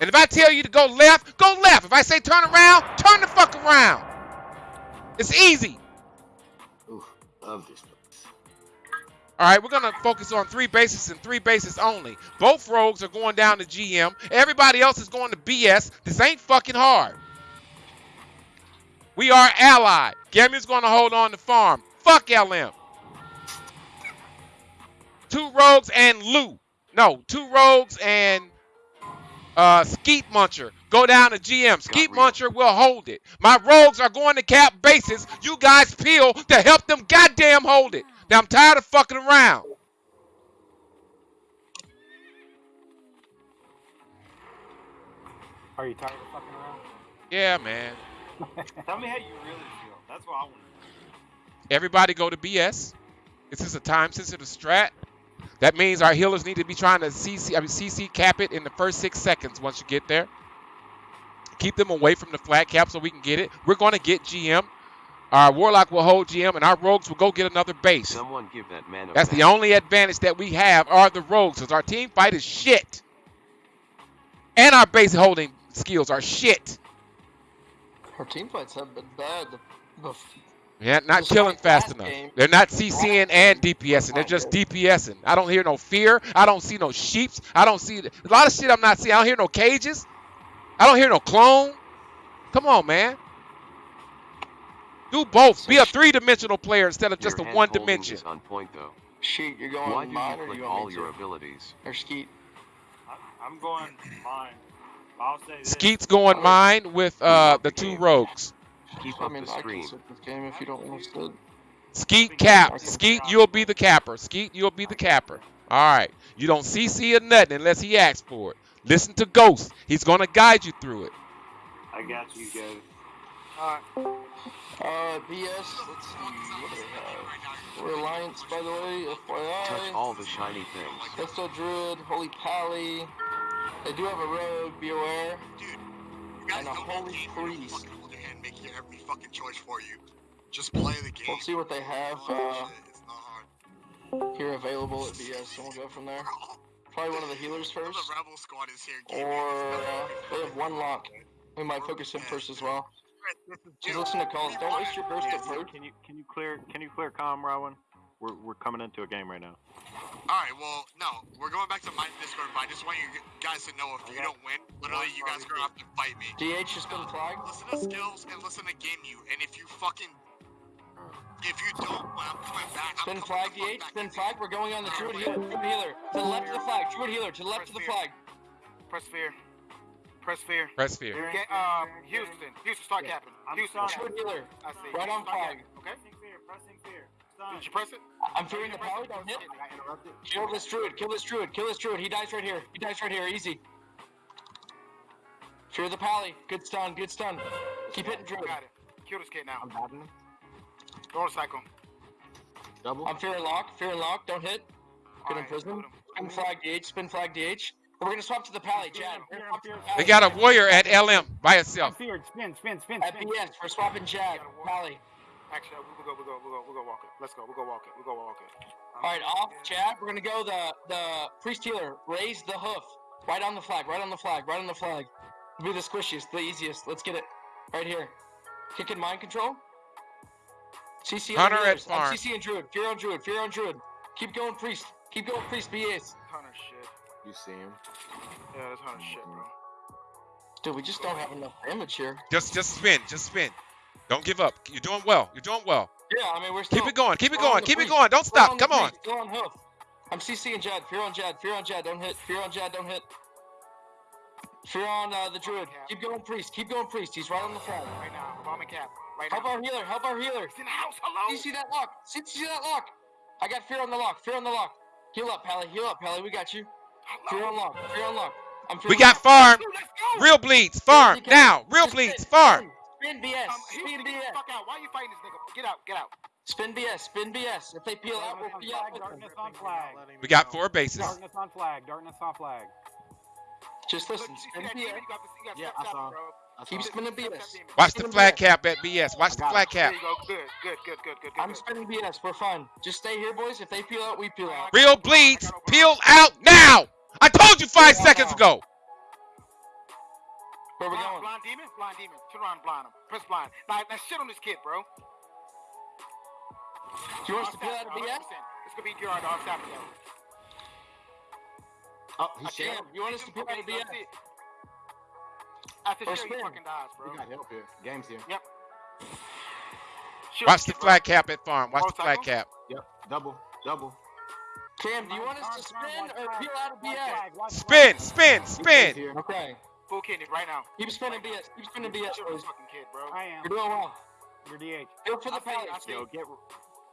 And if I tell you to go left, go left. If I say turn around, turn the fuck around. It's easy. Ooh, love this place. All right, we're gonna focus on three bases and three bases only. Both rogues are going down to GM. Everybody else is going to BS. This ain't fucking hard. We are allied. Gammy's gonna hold on to farm. Fuck LM. Two rogues and Lou. No, two rogues and uh, Skeet Muncher go down to GM. Skeet real. Muncher will hold it. My rogues are going to cap bases. You guys peel to help them goddamn hold it. Now I'm tired of fucking around. Are you tired of fucking around? Yeah, man. [laughs] Tell me how you really feel. That's what I want. to Everybody go to BS. This is a time sensitive strat. That means our healers need to be trying to CC, I mean CC cap it in the first six seconds once you get there. Keep them away from the flat cap so we can get it. We're going to get GM. Our Warlock will hold GM, and our Rogues will go get another base. Someone give that man a That's the only advantage that we have are the Rogues, because our team fight is shit. And our base holding skills are shit. Our team fights have been bad. The, the, Yeah, not Just killing fast enough. game. They're not CCing and DPSing. They're just DPSing. I don't hear no fear. I don't see no sheeps. I don't see a lot of shit I'm not seeing. I don't hear no cages. I don't hear no clone. Come on, man. Do both. Be a three-dimensional player instead of just a one holding dimension. is on point though. Sheet, you're going Why do mine you or click you all your to? abilities? Or Skeet? I, I'm going mine. I'll say this. Skeet's going mine with uh, the two rogues. Keep I up mean, the I can sit this game if you don't want to sit. Skeet cap. Skeet, you'll be the capper. Skeet, you'll be the capper. All right. You don't CC or nothing unless he asks for it. Listen to Ghost. He's going to guide you through it. I got you, go. Alright. Uh, BS, let's see, what do they? Reliance, by the way, FYI. Touch all the shiny things. Resto Druid, Holy Pally. They do have a rogue, be aware. And a holy the game. You don't priest. Fucking hold your hand, make your every fucking choice for you. Just play the game. We'll see what they have Oh, uh, it's not hard. here available at BS, and we'll go from there. Probably one of the healers first. The Rebel Squad is here. gaming. Or uh, they have one lock. We might focus him first as well. Just listen to calls. Don't waste your burst at first. Can you can you clear can you clear calm, Rowan? We're we're coming into a game right now. Alright, well, no, we're going back to my Discord, but I just want you guys to know if you don't win, literally, you guys are gonna have to fight me. DH has been flagged. Listen to skills and listen to game you, and if you fucking. If you don't, well, I'm coming back. I'm Spin coming flag, the fuck DH. Spin flag. We're going on the Druid healer. Druid healer. To the left of the flag. Druid healer. To the left of the flag. Press fear. Press fear. Press fear. Get, um, Houston. Houston, start capping. Houston. Shoot healer. I see. Right on flag. Okay. Pressing fear. Pressing fear. Did you press it? I'm fearing the power. Don't hit. Kill this druid. Kill this druid. Kill this druid. He dies right here. He dies right here. Easy. Fear the pally. Good stun. Good stun. Keep hitting druid. Got it. Kill this kid now. I'm having him. Door cycle. Double. I'm fearing lock. Fearing lock. Don't hit. Good Alright, imprisonment. Spin flag DH. Spin flag DH. We're gonna swap to the pally. Jad. We're gonna swap to the They got a warrior at LM by I'm itself. feared. Spin, spin, spin, At spin. BS. We're swapping Jag. Pally. Actually, we'll go, we'll go, we'll go, we'll go walk it. Let's go, we'll go walk it. We'll go walk it. All right, off Chad. We're gonna go the the priest healer. Raise the hoof. Right on the flag. Right on the flag. Right on the flag. Be the squishiest, the easiest. Let's get it. Right here. Kicking mind control. CC on Hunter at farm. I'm CC and druid. Fear on druid. Fear on druid. Keep going, priest. Keep going, priest. BAs. Hunter shit. You see him. Yeah, that's Hunter shit, bro. Dude, we just don't have enough damage here. Just just spin. Just spin. Don't give up. You're doing well. You're doing well. Yeah, I mean we're still. Keep it going. Keep it going. the Keep it going. Don't We're stop. the Come on. priest. Go on hoof. I'm CC and Jad. Fear on Jad. Fear on Jad. Don't hit. Fear on Jad. Don't hit. Fear on uh, the druid. Keep going, priest. Keep going, priest. He's right on the flag. Right now, bomb and cap. Right Help now. our healer. Help our healer. He's in the house. Hello. You see that lock? See, see that lock? I got fear on the lock. Fear on the lock. Heal up, Pally. Heal up, Pally. We got you. Fear on lock. Fear on lock. I'm fear We on got lock. farm. Go. Real bleeds. Farm. Now. Real just bleeds. spin, Farm. Spin, spin BS. Um, Spin Houston, BS. fuck out. Why are you fighting this nigga? Get out. Get out. Spin BS. Spin BS. If they peel out, we'll peel out with them. Darkness on flag. We got four bases. Darkness on flag. Darkness on flag. Just listen. Spin? BS. You got, you Yeah, I saw. bro. I Keep spinning BS. Watch the Spin flag cap at BS. Watch the got it. flag There cap. you go. Good, good, good, good, good, good. I'm spinning BS. for fun. Just stay here, boys. If they peel out, we peel out. Real bleeds. Peel out now. I told you five seconds ago. Where we Blind, going? blind demon? Blind demon. Turn around and blind him. Press blind. Now, now shit on this kid, bro. You want us to peel out of BS? 100%. It's gonna be Gerard Dog Saturday. Oh, he's Damn, shit. you want us to peel out of BS? After Or shit, he fucking dies, bro. We got help here. Game's here. Shoot Watch the kid, bro. cap at farm. Watch the Motorcycle? flag cap. Yep. Double. Double. Cam, do you want us to Turn, turn, spin or peel out of Watch BS? Spin. Spin. Spin. Okay. Full kidney right now. Keep spinning BS. Keep spinning BS, Shoot this boys. fucking kid, bro. I am. You're doing well. You're DH. Feel for the see, I see. Yo, get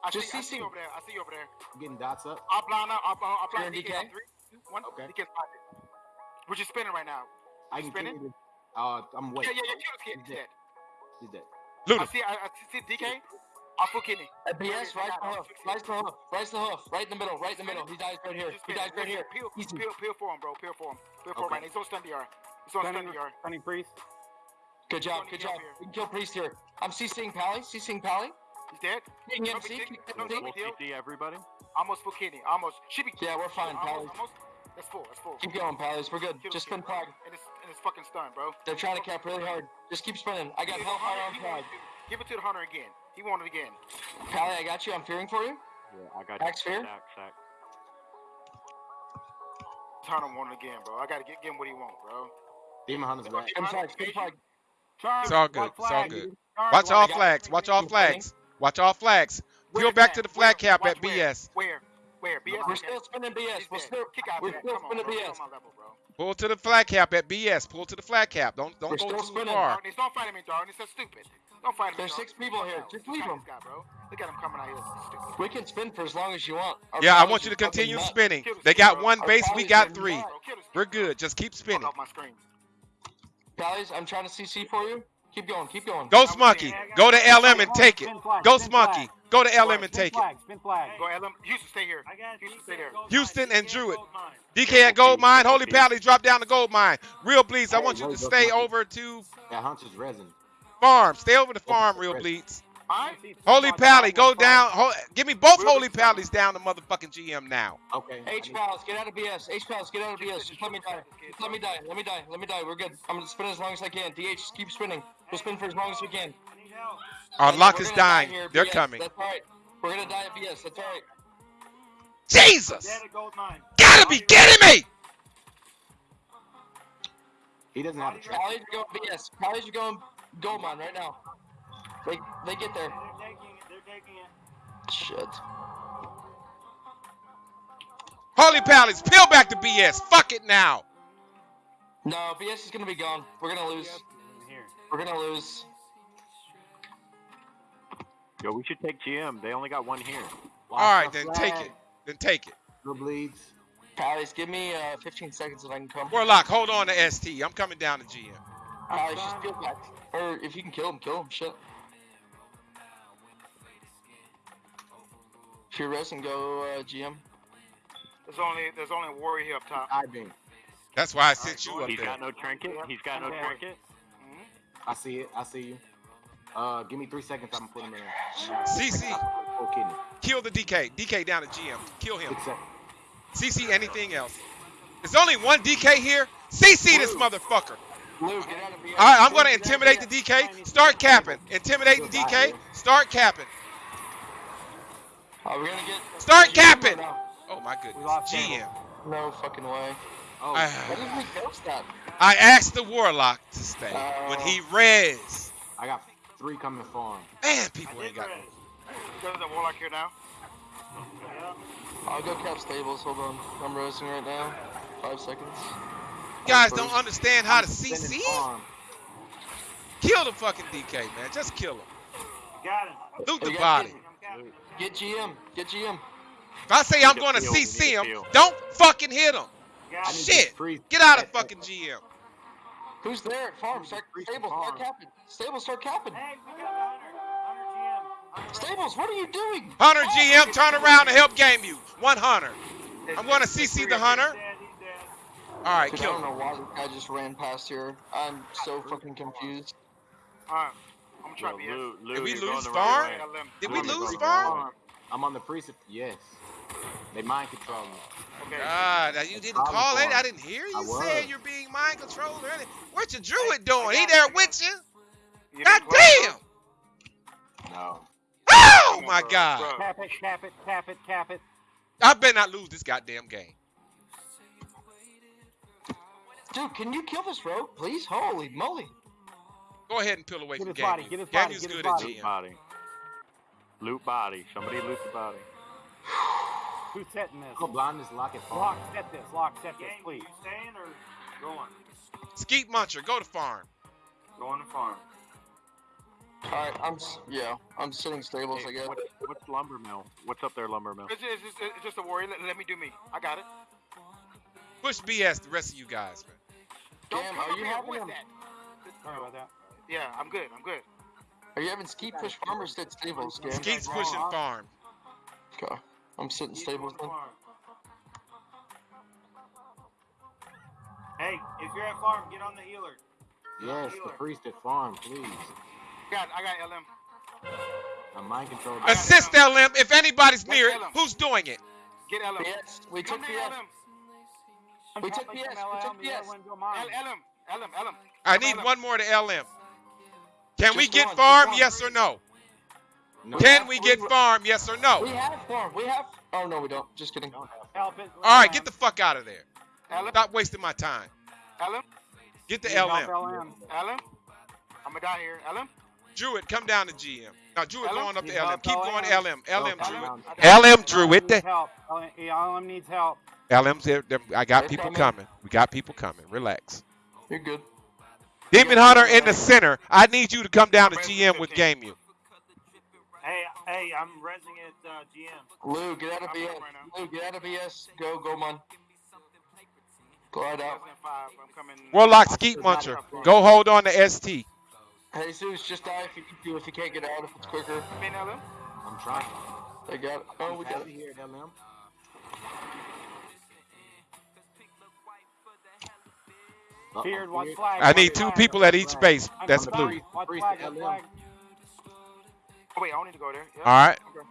I see, Just I CC. see you over there. I see you over there. getting dots up. I'll blind out. I'll, I'll, I'll blind DK. DK? Three, two, one. Okay. DK's blinded. We're just spinning right now. I can Spinning? kill. Uh, I'm waiting. yeah, yeah. Kill this kid. He's He's dead. dead. He's dead. I see. I, I see DK. I'll full kidney. At BS, right the hoof. Right the hoof. Right the hoof. Right in the middle. Right in the middle. He dies right here. He dies right here. Peel, peel, peel for him, bro. Peel for him. Peel for him right now. He's on stun DR. He's on stun Stunning, DR. stunning priest. Good job. Good job. here. We can kill Priest here. I'm CCing Pally. CCing Pally. He's dead. King No MC. big King deal. No, MC. no Full big. CC, everybody. Almost full kidney. Almost. Should be. Yeah, we're fine, Pally. Almost. Almost. That's full. That's full. Keep going, Pallies. We're good. Kill Just spin bro. And it's and it's fucking stun, bro. They're trying to cap really hard. Just keep spinning. I got Give it to Hellfire on He flag. wanted to- Give it to the hunter again. He wanted it again. Pally, I got you. I'm fearing for you. Yeah, I got Back sphere? Sack, sack. Hunter wanted it again, bro. I gotta get, give him what he want, bro. Demon Hunter's back. Spin flag. Spin flag. Charge. It's all good. Watch It's all good. Charge, Watch all flags. Watch all flags. Watch all flags. Where Peel back to the flag Where? cap Watch at where? BS. Where? Where? BS. We're still spinning BS. He's We're still. Kick out we're still spinning BS. on my level, bro. Pull to the flag cap at BS. Pull to the flag cap. Don't don't We're go too spinning. far. Darkness, don't fight him in darkness. That's stupid. Don't fight him. in There's six people here. Just leave at him. this guy, bro. Look at him coming out here. We can spin for as long as you want. Our Yeah, I want you to continue spinning. They got one base. We got three. nuts. Bro, kill this kid, We're good. Just keep Fuck spinning. Off my screen. Pallies, I'm trying to CC for you. Keep going. Keep going. Ghost Monkey, go to LM and take it. Spin flag, Ghost. Monkey, go to LM and take it. flag. Spin flag. Go LM. Houston, stay here. Houston, stay there. Houston and Druid. DK at Gold Mine. Holy Pally, drop down to Gold Mine. Real Bleeds, I want you to stay over to That Hunter's resin. Farm. Stay over to Farm, Real Bleeds. Alright? Holy Pally, go down. Ho- give me both Holy Pallies down the motherfucking GM now. Okay. H pals, get out of BS. H pals, get out of BS. Just let me die. Just let me die. Let me die. Let me die. We're good. I'm gonna spin as long as I can. DH, just keep spinning. We'll spin for as long as we can. Our We're lock is gonna die dying. here, They're BS. coming. That's all right. We're gonna die at BS. That's all right. Jesus! Dead at gold mine. Gotta be kidding me! He doesn't have a trap. Pallies are going BS. Pallies are going gold mine right now. They they get there. They're taking it. They're taking it. Shit. Holy Pallies, peel back to BS. Fuck it now. No, BS is gonna be gone. We're gonna lose. Here. We're gonna lose. Yo, we should take GM. They only got one here. All right, then take it. Then take it. No bleeds. Pallies, give me uh, 15 seconds if I can come. Warlock, hold on to ST. I'm coming down to GM. Pallies, just get back. Or if you can kill him, kill him. Shit. If you're resting, go uh, GM. There's only there's only a warrior here up top. I beam. That's why I sent you up He's there. got no trinket. He's got no Okay. trinket. I see it. I see you. Uh, give me three seconds. I'm putting him in. CC, Full kidney. kill the DK. DK down to GM. Kill him. CC, anything else? There's only one DK here. CC this motherfucker. Lou, get out of BS. All right, I'm gonna get out of intimidate the DK. Start capping. Intimidating DK. Start capping. Are we gonna get? Start capping. No, Oh my goodness. lost GM. no fucking way. Oh, I, Why did we ghost that? I asked the Warlock to stay oh. when he res. I got three coming farm. Man, people ain't got. There's a warlock here now. I'll go cap stables. Hold on. I'm roasting right now. Five seconds. You guys don't understand how to CC. Kill the fucking DK, man. Just kill him. Got him. Loot the Hey, guys, body. Get GM. Get GM. If I say I'm going to CC him, peel. don't fucking hit him. Got. Shit. Get out of [laughs] fucking GM. Who's there at farm? Start Freeze stables. farm. Start capping. Stables. Start capping. Hey, we got Hunter. Hunter GM. Stables. What are you doing? Hunter oh, GM, turn around and help game you. One Hunter. I'm going to CC the Hunter. He's dead. He's dead. All right, Dude, I don't know why this guy just ran past here. I'm so fucking confused. All right, I'm gonna try Yo, BS. Lou, Lou, Did we lose the farm? right Did we I'm on the lose front farm? farm. I'm on the precipice. Yes. They mind control me. Okay. Ah, God, you didn't call it. I didn't hear you was. say you're being mind controlled or anything. What your druid doing? He there with you? You God damn! No. Oh my bro, God! bro. Cap it. tap it. tap it. tap it. I better not lose this goddamn game. Dude, can you kill this rogue, please? Holy moly. Go ahead and peel away Get from his body, get his Game body, is get his good at body. GM. Body. Loot body. Somebody loot the body. Who's setting this? Go blind this lock it farm. Lock, set this. Lock, set this, please. staying or going? Skeet Muncher, go to farm. Going to farm. Alright, I'm. Yeah, I'm sitting stables, I guess. What, what's lumber mill? What's up there, lumber mill? It's, it's, it's, it's just a warrior. Let, let me do me. I got it. Push BS, the rest of you guys, man. Don't Damn, come are you here having with him? that. Sorry about that. Yeah, I'm good. I'm good. Are you having skeet push farm or sit stables, game? Skeet's pushing farm. Okay. I'm sitting stables then. Hey, if you're at farm, get on the healer. Yes, the priest at farm, please. Got, I got LM. I'm mind controlled. Assist LM if anybody's Let's near it. Who's doing it? Get LM. BS. We took Come here, LM. We took Top BS. We from took LM, the other BS. one go mine. L- LM. LM. LM. I need LM. one more to LM. Can we get one, farm? one. Yes or no? No. Can we get farm? Yes or no? We have farm. We have. Oh no, we don't. Just kidding. Help it. All right, get the fuck out of there. LM. Stop wasting my time. LM. Get the LM. LM. LM. I'm gonna die here. LM. Druid, come down to GM. Now, Druid LM? going up to Need LM. Keep going LM? LM. LM, Druid. LM, Druid. needs help. LM, needs help. LM's there. there- I got people coming. coming. We got people coming. Relax. You're good. Demon Hunter in the center. I need you to come down to GM with Game You. Hey, hey, I'm resing at uh, GM. Lou, get out of BS. right. Lou, get out of BS. Go, go, man. Glide out. 2005. I'm coming. Warlock Skeet Muncher. Go hold on to ST. Jesus, just die if you can do if you can't get out if it's quicker. Come in, LM. I'm trying. They got it. Oh, we got it. it here at LM. Uh-oh, Feared, watch flag. I need two flag. people at each base. That's blue. Watch Priest flag, at watch LM. flag. Oh, wait, I don't need to go there. Yeah. All right. Okay.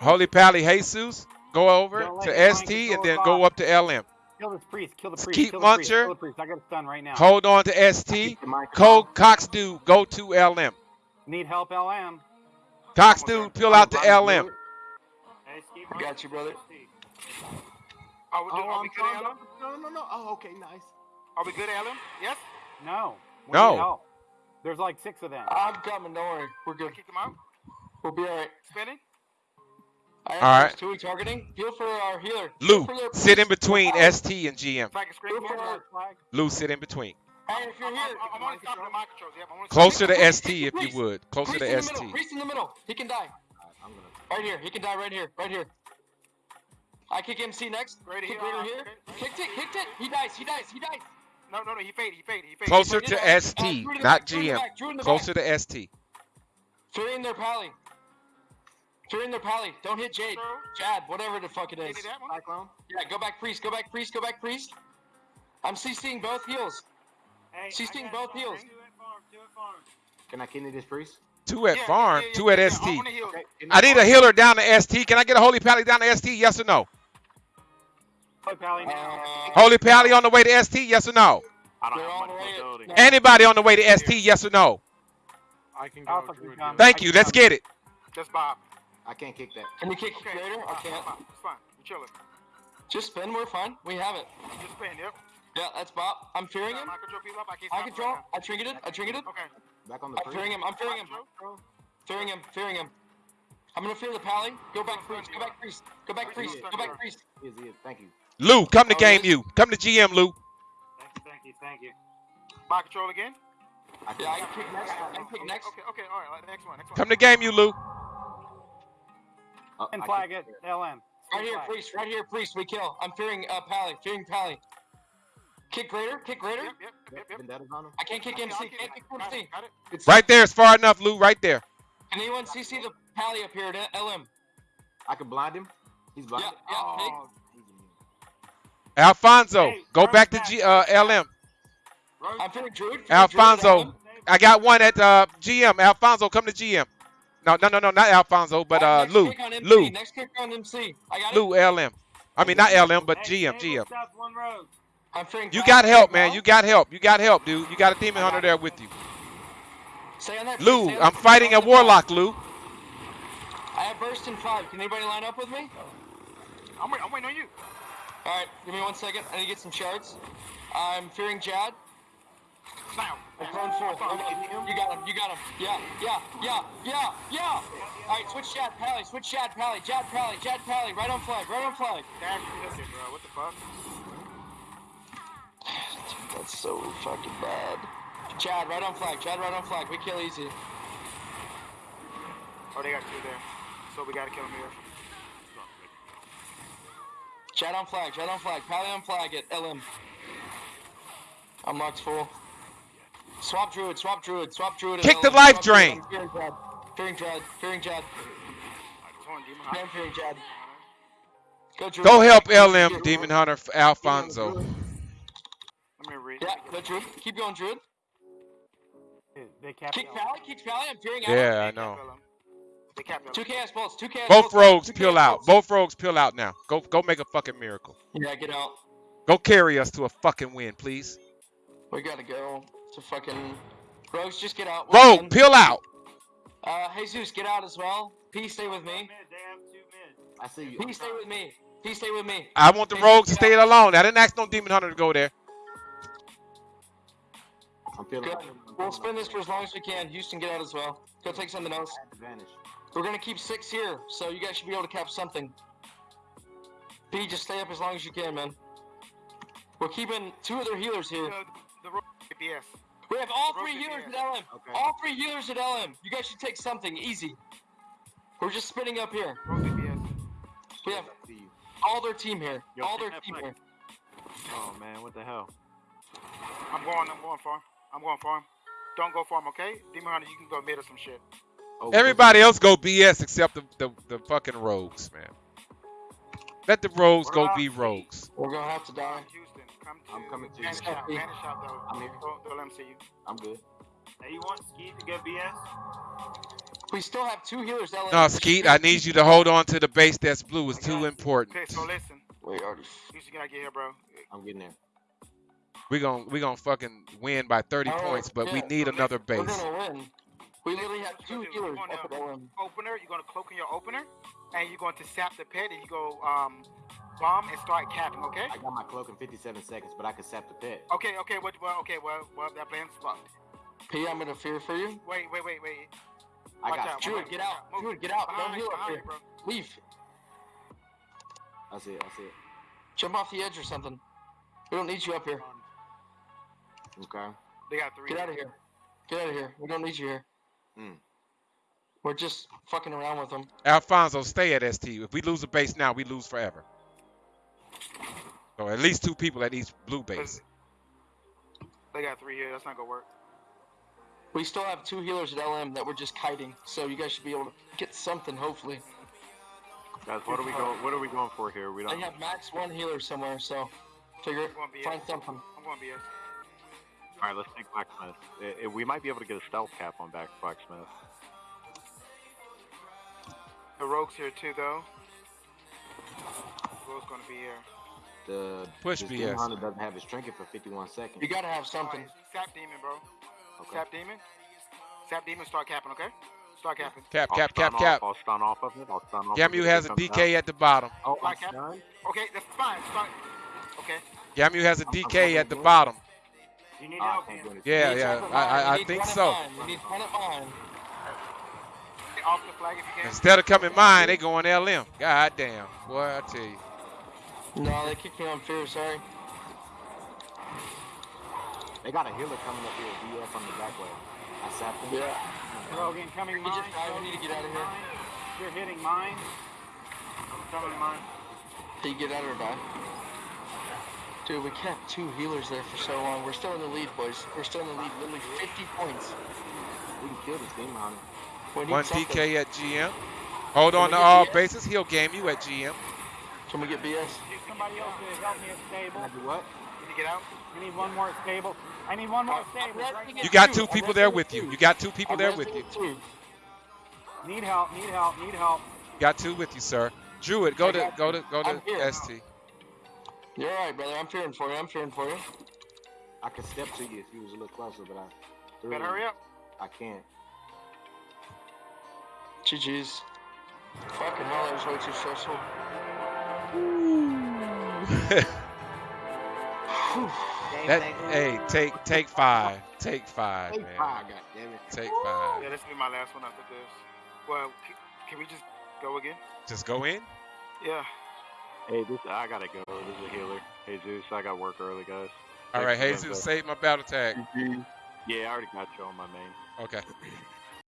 Holy Pally Jesus. Go over to ST and then go up to LM. Kill this priest. Kill the priest. Skeet kill the priest. Muncher. Kill the priest. I got it done right now. Hold on to ST. Get my Cole Cox Dude, go to LM. Need help, LM. Cox Dude, peel out to LM. Hey, Skeet I got you, brother. Are we, Oh, do, are we I'm good. LM? No, no, no, no. Oh, okay, nice. Are we good, Alan? Yes. No. We No. There's like six of them. I'm coming. Don't worry. We're I good. kick him out. We'll be alright. Spinning. All right. first two we targeting. Heal for our healer. Lou, Heal for sit in between Oh, ST and GM. Heal for our- Lou, sit in between. Hey, if you're here, I'm only stopping at my controls. Yep, I'm only Closer to ST if you would. Closer priest in to the middle. ST. Priest in the middle. He can die. Right here. He can die right here. Right here. I kick MC next. Right here, Kick uh, here. Kicked it. Kicked it. He dies. He dies. He dies. No, no, no. He faded. He faded. He faded. Closer He faded to out. Uh, ST, Drew to the not back, Drew to the GM. back, Drew in the Closer back. to ST. Three in their pally. Three in their pally. Don't hit Jade. Chad, whatever the fuck it is. Cyclone. Yeah, go back priest. Go back priest. Go back priest. I'm CCing both heals. Hey, CCing I got both farm. heals. Do it farm. Do it farm. Can I kidney this priest? Two at Yeah, farm, yeah, yeah, two at yeah, ST. I'm on the heels. Okay. I need a healer down to ST. Can I get a holy pally down to ST? Yes or no? Play Pally now. Uh, Holy pally on the way to ST? Yes or no? I don't They're have much mobility. no. Anybody on the way to ST? Yes or no? I can go. Alpha Druid can come. heal. Thank you. Let's get it. Just Bob. I can't kick that. Can you kick Okay. Raider? I can't. It's fine. We're chilling. Just spin. We're fine. We have it. Just spin. Yep. Yeah, that's Bob. I'm fearing him. My control people up. I can't I stop him control. right I trinketed. I trinketed. now. Okay. Back on the I'm priest. fearing him. I'm fearing him. Fearing him. Fearing him. I'm gonna fear the pally. Go back priest. Go back priest. Go back priest. Go back priest. He is, he. Thank you. Lou, come to Oh, game yes. you. Come to GM, Lou. Thank you. Thank you. Thank you. My control again. I Yeah, I can kick next. I can kick next. Okay. Okay. All right. Next one. Next one. Come to game you, Lou. Oh, And flag kicked it. LM. Right here, priest. Right here, priest. We kill. I'm fearing uh, pally. Fearing pally. Kick Raider. Kick Raider. Yep. Yep. Yep. Yep. Vendettas on him. I can't kick Okay, MC. okay, Can't kick got it, MC. Got it. It's Right there is far enough, Lou. Right there. Can anyone CC the pally up here at LM? I can blind him. He's blind. Yeah, yeah, Oh, he's immune. Alfonso, Hey, go back to back. G, uh, LM. I'm fearing Druid. fearing Druid at Alfonso, I got one at uh, GM. Alfonso, come to GM. No, no, no, no, not Alfonso, but uh, next Lou, kick on MC. Lou, Next kick on MC. I got it. Lou, LM. I mean, not LM, but Hey, GM, GM. with South one road. I'm fearing. You got help, man. You got help. You got help, dude. You got a demon hunter there with you. Stay on that. Lou, I'm fighting a on the pally. warlock, Lou. I have burst in five. Can anybody line up with me? I'm waiting on you. All right, give me one second. I need to get some shards. I'm fearing Jad. Now. I'm full. Hold. You got him. You got him. Yeah, yeah, yeah, yeah, yeah. All right, switch Jad Pally. Switch Jad Pally. Jad Pally. Jad Pally. Right on flag. Right on flag. Dash me, bro. What the fuck? That's so fucking bad. Chad, right on flag. Chad, right on flag. We kill easy. Oh, they got two there. So we gotta kill him here. Chad on flag. Chad on flag. Pally on flag at LM. I'm locked full. Swap druid. Swap druid. Swap druid. at Kick the life Swap drain. I'm Fearing Jad. Fearing Jad. Fearing Jad. Just one demon Yeah, I'm fearing Jad. Go druid. Go help LM, Demon Hunter Alfonso. Let me read. Yeah, go druid. Keep going, druid. They Kick LM. Pally. Kick Pally. I'm fearing Yeah, I know. They capped him. Two chaos bolts. Two chaos Both bolts. rogues Two peel out. bolts. Both rogues peel out now. Go, go make a fucking miracle. Yeah, get out. Go carry us to a fucking win, please. We gotta go to fucking. Rogues, just get out. We're Rogue, done. peel out. Uh, Jesus, get out as well. P, stay with me. Mid, two mid. I see you. P, stay with me. P, stay with me. I want the Hey, rogues to stay out. alone. I didn't ask no Demon Hunter to go there. I'm feeling. Good. We'll spin this for as long as we can. Houston, get out as well. Go take something else. Advantage. We're gonna keep six here, so you guys should be able to cap something. P, just stay up as long as you can, man. We're keeping two of their healers here. The, the road BS. We have all Rogue three healers ABS. at LM. Okay. All three healers at LM. You guys should take something easy. We're just spinning up here. We have all their team here. Yo, all their team here. Oh man, what the hell? I'm going. I'm going for him. I'm going for him. Don't go for him, okay? Demon Hunter, you can go mid or some shit. Oh, Everybody else go BS except the, the, the fucking rogues, man. Let the rogues go be rogues. We're gonna have to die. Houston, come to. I'm coming to you. Vanish out. Vanish out though. I'm here. Don't, don't let him see you. I'm good. Hey, you want Ski to get BS? We still have two healers. LM. No, Skeet, I need you to hold on to the base that's blue. It's too important. Okay, so listen. Wait, already. Houston, gotta get here, bro. I'm getting there. We're gonna we gonna fucking win by 30 All right, points, but we need so another We're base. gonna win. We literally have two you gonna do? healers You're up at gonna opener. You're gonna cloak in your opener, and you're going to sap the pit, and you go um bomb and start capping. Okay. I got my cloak in 57 seconds, but I can sap the pit. Okay. Okay. What? Well. Okay. Well. Well. That plan's fucked. P, I'm gonna fear for you. Wait. Wait. Wait. Wait. I Watch got. out. Druid, get out. Move. Get out. Don't heal up here. Leave. I see it. I see it. Jump off the edge or something. We don't need you up here. Okay. They got three. Get out of here. Get out of here. We don't need you here. Hmm. We're just fucking around with them. Alfonso, stay at ST. If we lose a base now, we lose forever. So at least two people at each blue base. They got three here. That's not gonna work. We still have two healers at LM that we're just kiting, so you guys should be able to get something, hopefully. Guys, what are we going? What are we going for here? We don't. have max one healer somewhere, so figure I'm going BS. find something. I'm going BS. All right, let's take Blacksmith. I- I- we might be able to get a stealth cap on back Blacksmith. The rogue's here too, though. Heroic's gonna be here. The Push this BS. Demon Hunter doesn't have his trinket for 51 seconds. You gotta have something. Sap demon, bro. Okay. Sap demon. Sap demon. Start capping, okay? Start capping. Cap, I'll cap, cap, off- cap. I'll stun off of it. I'll stun off. of Gamu has a DK out. at the bottom. Oh, Black I'm cap. Okay, that's fine. Start. Okay. Gamu has a I'm- I'm DK at the fucking bottom. You need Oh, help can't here. Yeah, yeah. I, I. I think so. mine. We need one at mine. Off the flag if you can. Instead of coming mine, they going LM. God damn. Boy, I tell you. No, they kicked me on fear, sorry. They got a healer coming up here. DF on the back way. I sapped him. Yeah. Rogan coming We mine. just died. We need to get out of here. mine. You're hitting mine. I'm coming mine. Did you get out or die? Dude, we kept two healers there for so long. We're still in the lead, boys. We're still in the lead. Literally 50 points. We can kill this Demon Hunter. We need One something. DK at GM. Hold on to all BS? bases. He'll game you at GM. Can we get BS? Somebody else to help me at stable. Can I do what? Can you get out? I need one more stable. I need one more at stable. Right You got too. two people there with it you. You got two people I'm there with you. it too. Need help. Need help. Need help. Got two with you, sir. Druid, go to go to go I'm to here. ST. You're alright, brother. I'm fearing for you. I'm fearing for you. I could step to you if you was a little closer, but I. Better hurry up. I can't. GG's. Fucking hell, that was way too stressful. Whew. [laughs] that hey, take take five. Take five, Hey, man. five, goddammit. Take five. Yeah, this will be my last one after this. Well, c- can we just go again? Just go in. Yeah. Hey, this I gotta go. This is a healer. Hey Zeus, I got work early, guys. All right, Thanks again, Jesus, save my battle tag. Yeah, I already got you on my main. Okay. [clears throat]